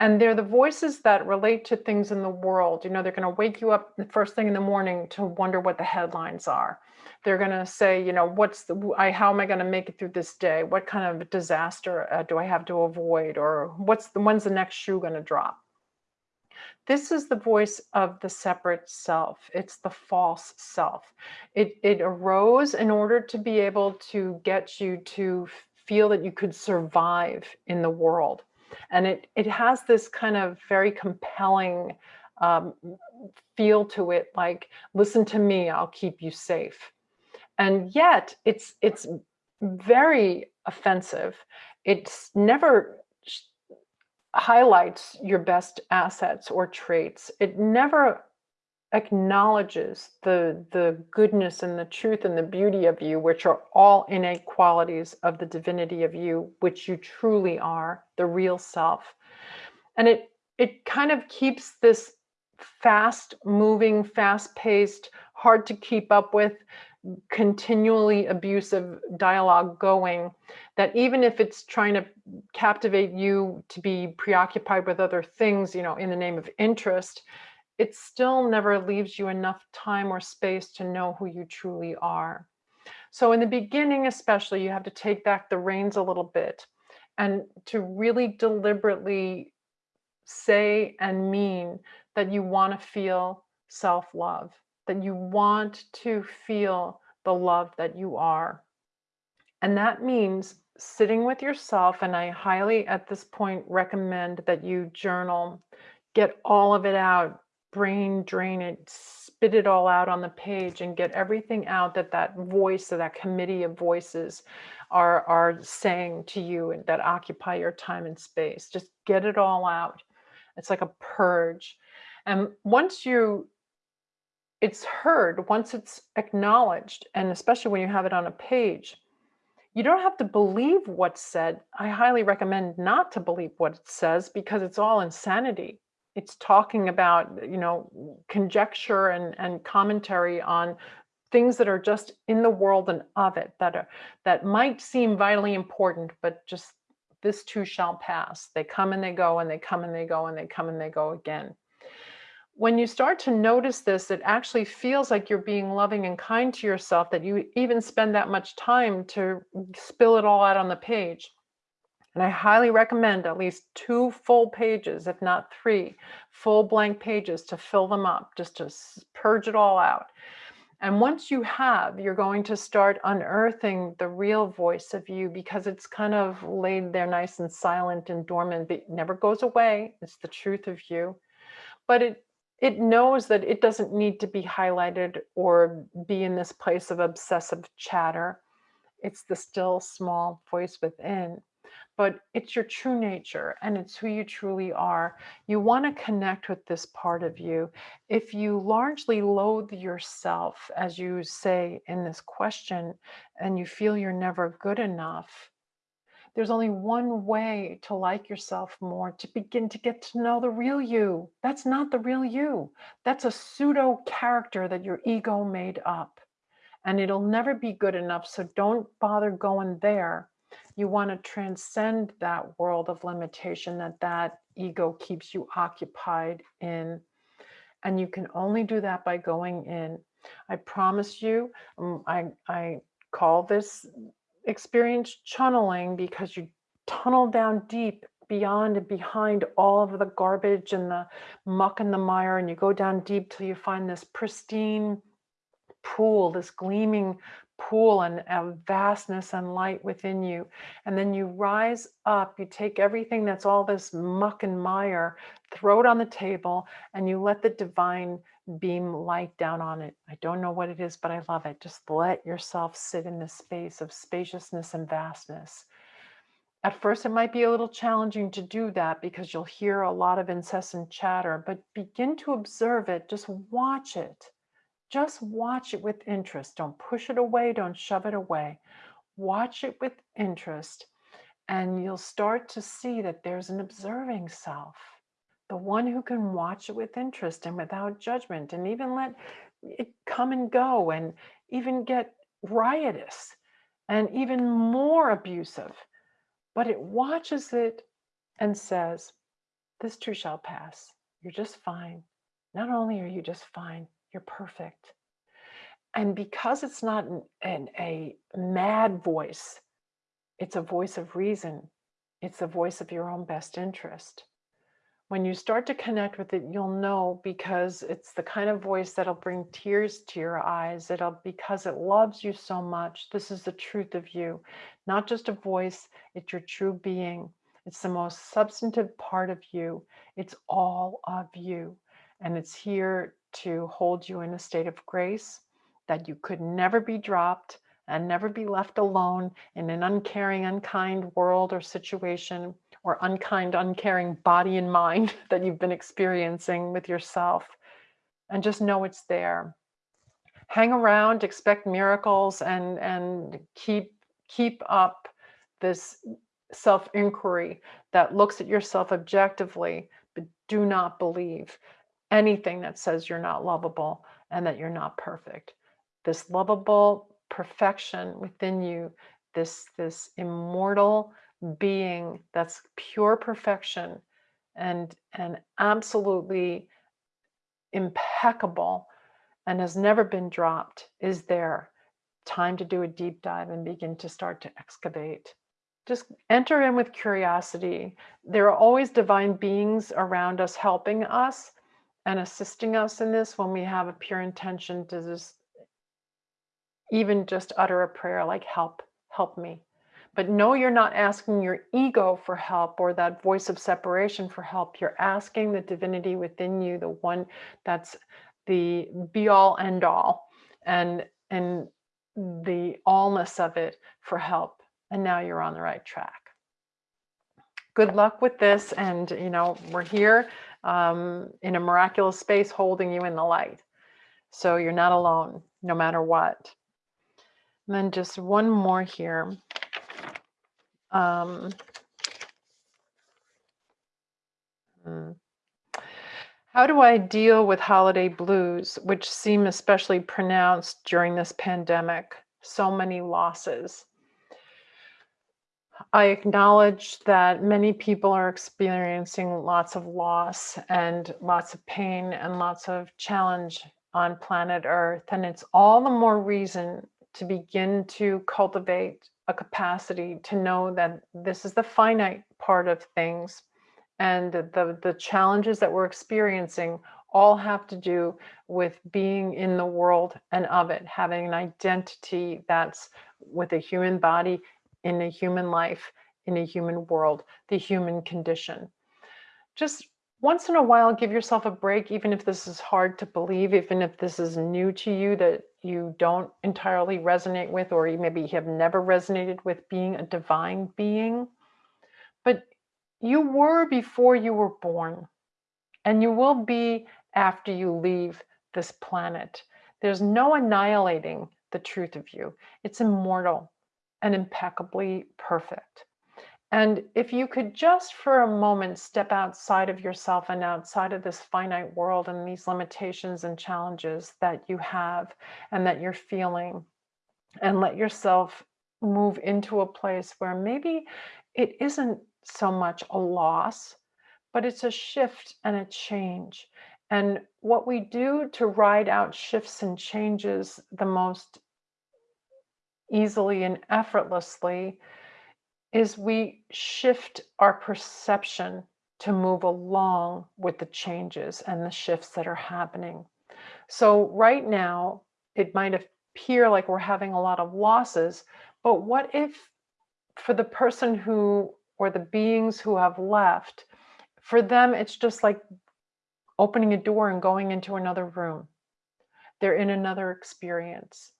And they're the voices that relate to things in the world. You know, they're going to wake you up the first thing in the morning to wonder what the headlines are. They're going to say, you know, what's the, I, how am I going to make it through this day? What kind of disaster uh, do I have to avoid? Or what's the, when's the next shoe going to drop? This is the voice of the separate self. It's the false self. It, it arose in order to be able to get you to feel that you could survive in the world and it, it has this kind of very compelling um, feel to it, like, listen to me, I'll keep you safe. And yet it's, it's very offensive. It's never highlights your best assets or traits. It never acknowledges the the goodness and the truth and the beauty of you which are all innate qualities of the divinity of you which you truly are the real self. And it it kind of keeps this fast moving fast paced hard to keep up with continually abusive dialogue going that even if it's trying to captivate you to be preoccupied with other things you know in the name of interest it still never leaves you enough time or space to know who you truly are. So in the beginning, especially, you have to take back the reins a little bit and to really deliberately say and mean that you want to feel self-love, that you want to feel the love that you are. And that means sitting with yourself. And I highly, at this point, recommend that you journal, get all of it out, brain drain it, spit it all out on the page and get everything out that that voice or that committee of voices are, are saying to you and that occupy your time and space. Just get it all out. It's like a purge. And once you, it's heard, once it's acknowledged, and especially when you have it on a page, you don't have to believe what's said. I highly recommend not to believe what it says because it's all insanity it's talking about, you know, conjecture and, and commentary on things that are just in the world and of it that are that might seem vitally important, but just this too shall pass. They come and they go and they come and they go and they come and they go again. When you start to notice this, it actually feels like you're being loving and kind to yourself that you even spend that much time to spill it all out on the page. And I highly recommend at least two full pages, if not three full blank pages to fill them up, just to purge it all out. And once you have, you're going to start unearthing the real voice of you because it's kind of laid there nice and silent and dormant, but never goes away. It's the truth of you. But it it knows that it doesn't need to be highlighted or be in this place of obsessive chatter. It's the still small voice within but it's your true nature and it's who you truly are. You want to connect with this part of you. If you largely loathe yourself, as you say in this question, and you feel you're never good enough, there's only one way to like yourself more, to begin to get to know the real you. That's not the real you. That's a pseudo character that your ego made up. And it'll never be good enough. So don't bother going there you want to transcend that world of limitation that that ego keeps you occupied in. And you can only do that by going in. I promise you, um, I, I call this experience channeling because you tunnel down deep beyond and behind all of the garbage and the muck and the mire and you go down deep till you find this pristine pool, this gleaming pool and a vastness and light within you. And then you rise up, you take everything that's all this muck and mire, throw it on the table, and you let the divine beam light down on it. I don't know what it is, but I love it. Just let yourself sit in this space of spaciousness and vastness. At first, it might be a little challenging to do that because you'll hear a lot of incessant chatter, but begin to observe it. Just watch it just watch it with interest. Don't push it away. Don't shove it away. Watch it with interest and you'll start to see that there's an observing self, the one who can watch it with interest and without judgment and even let it come and go and even get riotous and even more abusive. But it watches it and says, this too shall pass. You're just fine. Not only are you just fine, you're perfect. And because it's not an, an, a mad voice, it's a voice of reason. It's the voice of your own best interest. When you start to connect with it, you'll know because it's the kind of voice that'll bring tears to your eyes. It'll because it loves you so much. This is the truth of you, not just a voice, it's your true being. It's the most substantive part of you. It's all of you. And it's here to hold you in a state of grace, that you could never be dropped and never be left alone in an uncaring, unkind world or situation or unkind, uncaring body and mind that you've been experiencing with yourself. and just know it's there. Hang around, expect miracles and and keep keep up this self-inquiry that looks at yourself objectively, but do not believe anything that says you're not lovable and that you're not perfect. This lovable perfection within you, this, this immortal being that's pure perfection and, and absolutely impeccable and has never been dropped is there. Time to do a deep dive and begin to start to excavate. Just enter in with curiosity. There are always divine beings around us helping us and assisting us in this when we have a pure intention to just even just utter a prayer like help, help me. But no, you're not asking your ego for help or that voice of separation for help. You're asking the divinity within you, the one that's the be all end all and and the allness of it for help. And now you're on the right track. Good luck with this. And, you know, we're here um, in a miraculous space holding you in the light. So you're not alone, no matter what. And then just one more here. Um, hmm. How do I deal with holiday blues, which seem especially pronounced during this pandemic? So many losses. I acknowledge that many people are experiencing lots of loss and lots of pain and lots of challenge on planet Earth. And it's all the more reason to begin to cultivate a capacity to know that this is the finite part of things and the, the challenges that we're experiencing all have to do with being in the world and of it, having an identity that's with a human body, in a human life, in a human world, the human condition. Just once in a while, give yourself a break, even if this is hard to believe, even if this is new to you that you don't entirely resonate with, or you maybe have never resonated with being a divine being. But you were before you were born, and you will be after you leave this planet. There's no annihilating the truth of you. It's immortal and impeccably perfect. And if you could just for a moment step outside of yourself and outside of this finite world and these limitations and challenges that you have and that you're feeling, and let yourself move into a place where maybe it isn't so much a loss, but it's a shift and a change. And what we do to ride out shifts and changes the most easily and effortlessly is we shift our perception to move along with the changes and the shifts that are happening. So right now, it might appear like we're having a lot of losses, but what if for the person who or the beings who have left, for them, it's just like opening a door and going into another room. They're in another experience.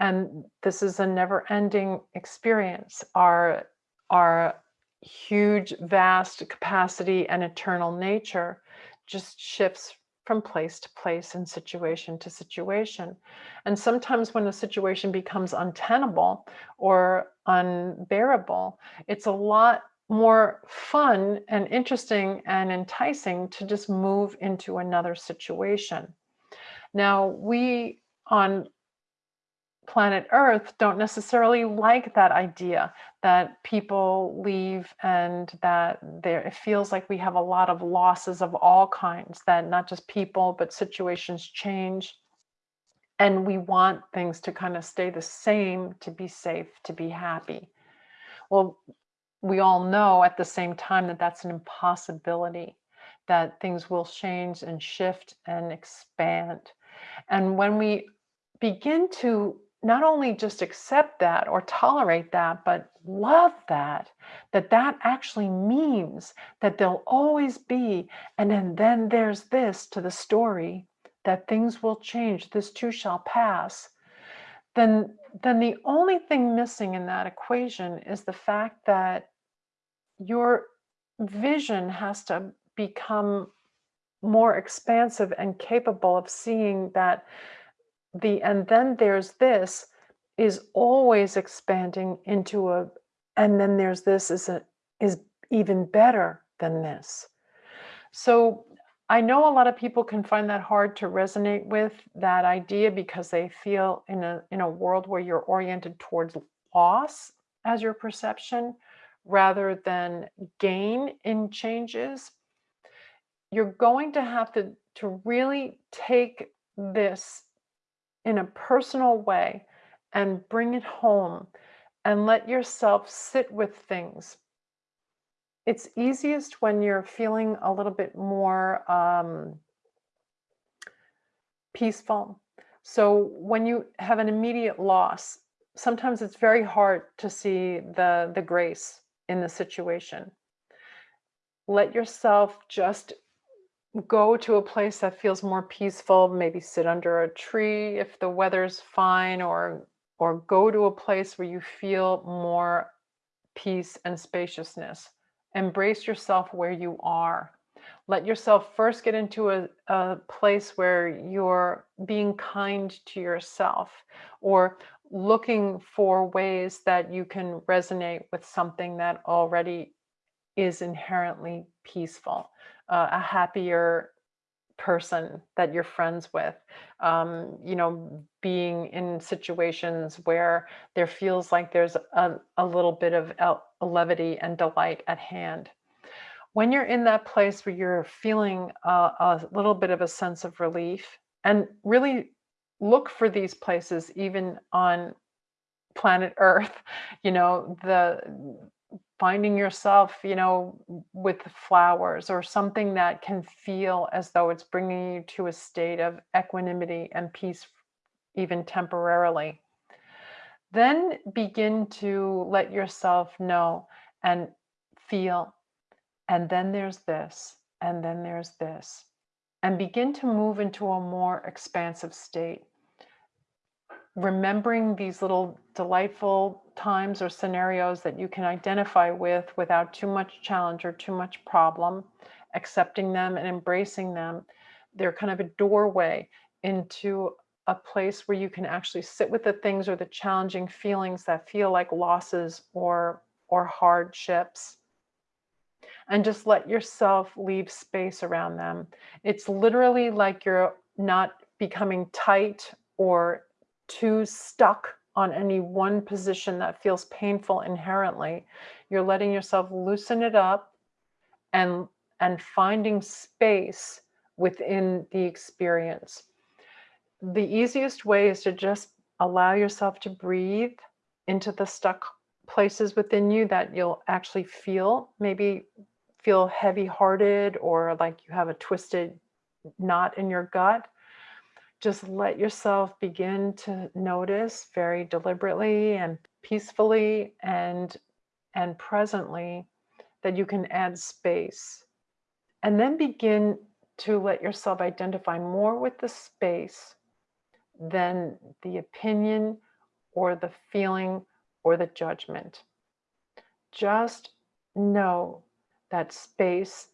And this is a never ending experience. Our, our huge, vast capacity and eternal nature just shifts from place to place and situation to situation. And sometimes when a situation becomes untenable or unbearable, it's a lot more fun and interesting and enticing to just move into another situation. Now, we on planet Earth don't necessarily like that idea that people leave and that there it feels like we have a lot of losses of all kinds, that not just people, but situations change. And we want things to kind of stay the same to be safe, to be happy. Well, we all know at the same time that that's an impossibility, that things will change and shift and expand. And when we begin to not only just accept that or tolerate that, but love that, that that actually means that there'll always be, and then, then there's this to the story, that things will change, this too shall pass, then, then the only thing missing in that equation is the fact that your vision has to become more expansive and capable of seeing that the and then there's this is always expanding into a and then there's this is a is even better than this. So I know a lot of people can find that hard to resonate with that idea because they feel in a in a world where you're oriented towards loss as your perception rather than gain in changes. You're going to have to to really take this in a personal way and bring it home and let yourself sit with things it's easiest when you're feeling a little bit more um, peaceful. So when you have an immediate loss, sometimes it's very hard to see the, the grace in the situation. Let yourself just go to a place that feels more peaceful, maybe sit under a tree if the weather's fine or or go to a place where you feel more peace and spaciousness. Embrace yourself where you are. Let yourself first get into a, a place where you're being kind to yourself or looking for ways that you can resonate with something that already is inherently peaceful, uh, a happier person that you're friends with. Um, you know being in situations where there feels like there's a, a little bit of levity and delight at hand. When you're in that place where you're feeling a, a little bit of a sense of relief and really look for these places even on planet earth you know the finding yourself, you know, with flowers or something that can feel as though it's bringing you to a state of equanimity and peace, even temporarily. Then begin to let yourself know and feel. And then there's this, and then there's this. And begin to move into a more expansive state remembering these little delightful times or scenarios that you can identify with without too much challenge or too much problem, accepting them and embracing them. They're kind of a doorway into a place where you can actually sit with the things or the challenging feelings that feel like losses or or hardships and just let yourself leave space around them. It's literally like you're not becoming tight or too stuck on any one position that feels painful inherently. You're letting yourself loosen it up and and finding space within the experience. The easiest way is to just allow yourself to breathe into the stuck places within you that you'll actually feel, maybe feel heavy hearted or like you have a twisted knot in your gut just let yourself begin to notice very deliberately and peacefully and and presently that you can add space. And then begin to let yourself identify more with the space than the opinion or the feeling or the judgment. Just know that space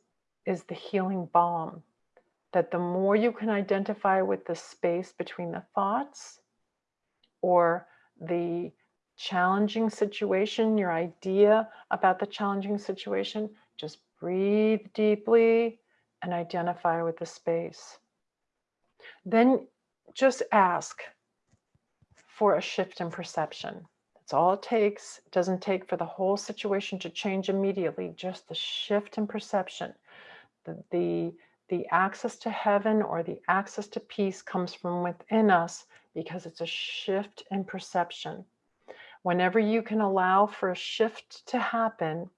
is the healing balm that the more you can identify with the space between the thoughts or the challenging situation, your idea about the challenging situation, just breathe deeply and identify with the space. Then just ask for a shift in perception. That's all it takes. It doesn't take for the whole situation to change immediately, just the shift in perception. The, the the access to heaven or the access to peace comes from within us because it's a shift in perception. Whenever you can allow for a shift to happen,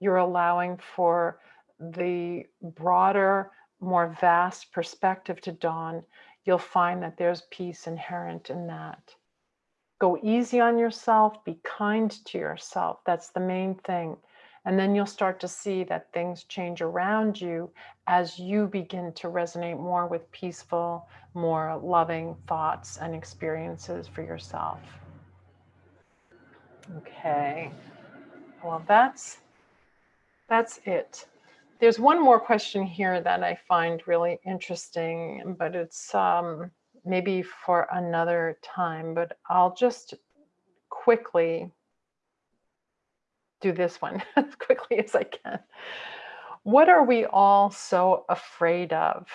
you're allowing for the broader, more vast perspective to dawn. You'll find that there's peace inherent in that. Go easy on yourself, be kind to yourself. That's the main thing. And then you'll start to see that things change around you as you begin to resonate more with peaceful, more loving thoughts and experiences for yourself. Okay. Well, that's that's it. there's one more question here that I find really interesting, but it's um, maybe for another time, but I'll just quickly do this one as quickly as I can. What are we all so afraid of?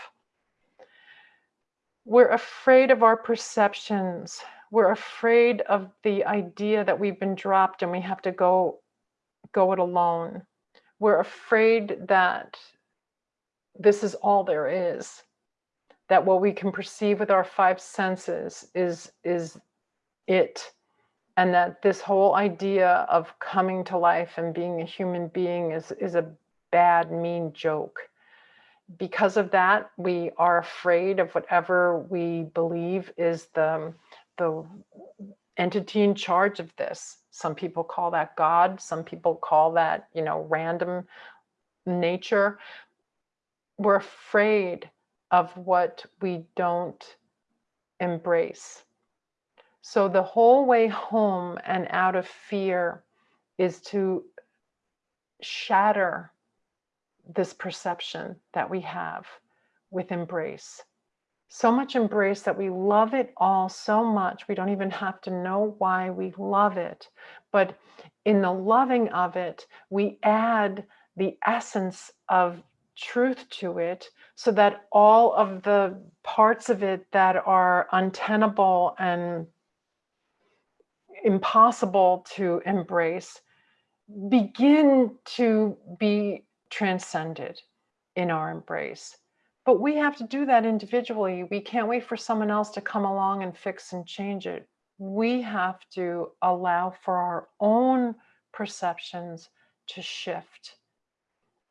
We're afraid of our perceptions. We're afraid of the idea that we've been dropped and we have to go go it alone. We're afraid that this is all there is. That what we can perceive with our five senses is is it. And that this whole idea of coming to life and being a human being is, is a bad, mean joke because of that, we are afraid of whatever we believe is the, the entity in charge of this. Some people call that God. Some people call that, you know, random nature. We're afraid of what we don't embrace. So the whole way home and out of fear is to shatter this perception that we have with embrace. So much embrace that we love it all so much. We don't even have to know why we love it. But in the loving of it, we add the essence of truth to it so that all of the parts of it that are untenable and impossible to embrace begin to be transcended in our embrace. But we have to do that individually. We can't wait for someone else to come along and fix and change it. We have to allow for our own perceptions to shift.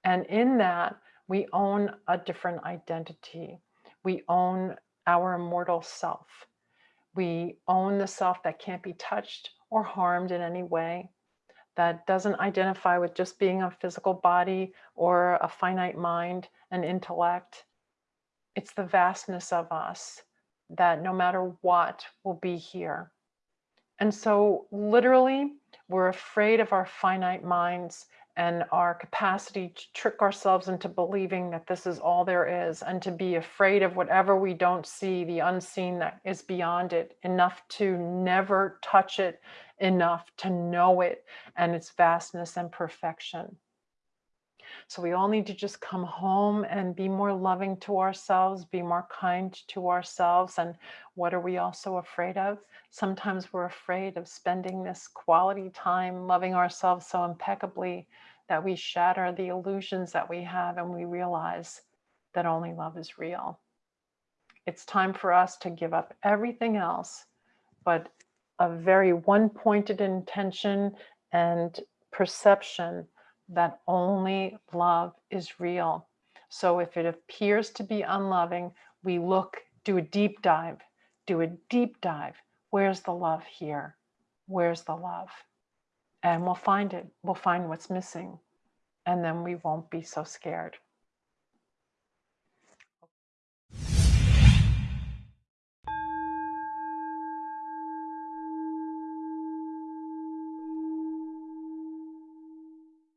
And in that, we own a different identity. We own our immortal self. We own the self that can't be touched or harmed in any way that doesn't identify with just being a physical body or a finite mind and intellect. It's the vastness of us that no matter what will be here. And so literally, we're afraid of our finite minds and our capacity to trick ourselves into believing that this is all there is and to be afraid of whatever we don't see, the unseen that is beyond it, enough to never touch it, enough to know it and its vastness and perfection. So we all need to just come home and be more loving to ourselves, be more kind to ourselves. And what are we also afraid of? Sometimes we're afraid of spending this quality time loving ourselves so impeccably that we shatter the illusions that we have and we realize that only love is real. It's time for us to give up everything else, but a very one-pointed intention and perception that only love is real. So if it appears to be unloving, we look, do a deep dive, do a deep dive. Where's the love here? Where's the love? And we'll find it. We'll find what's missing. And then we won't be so scared.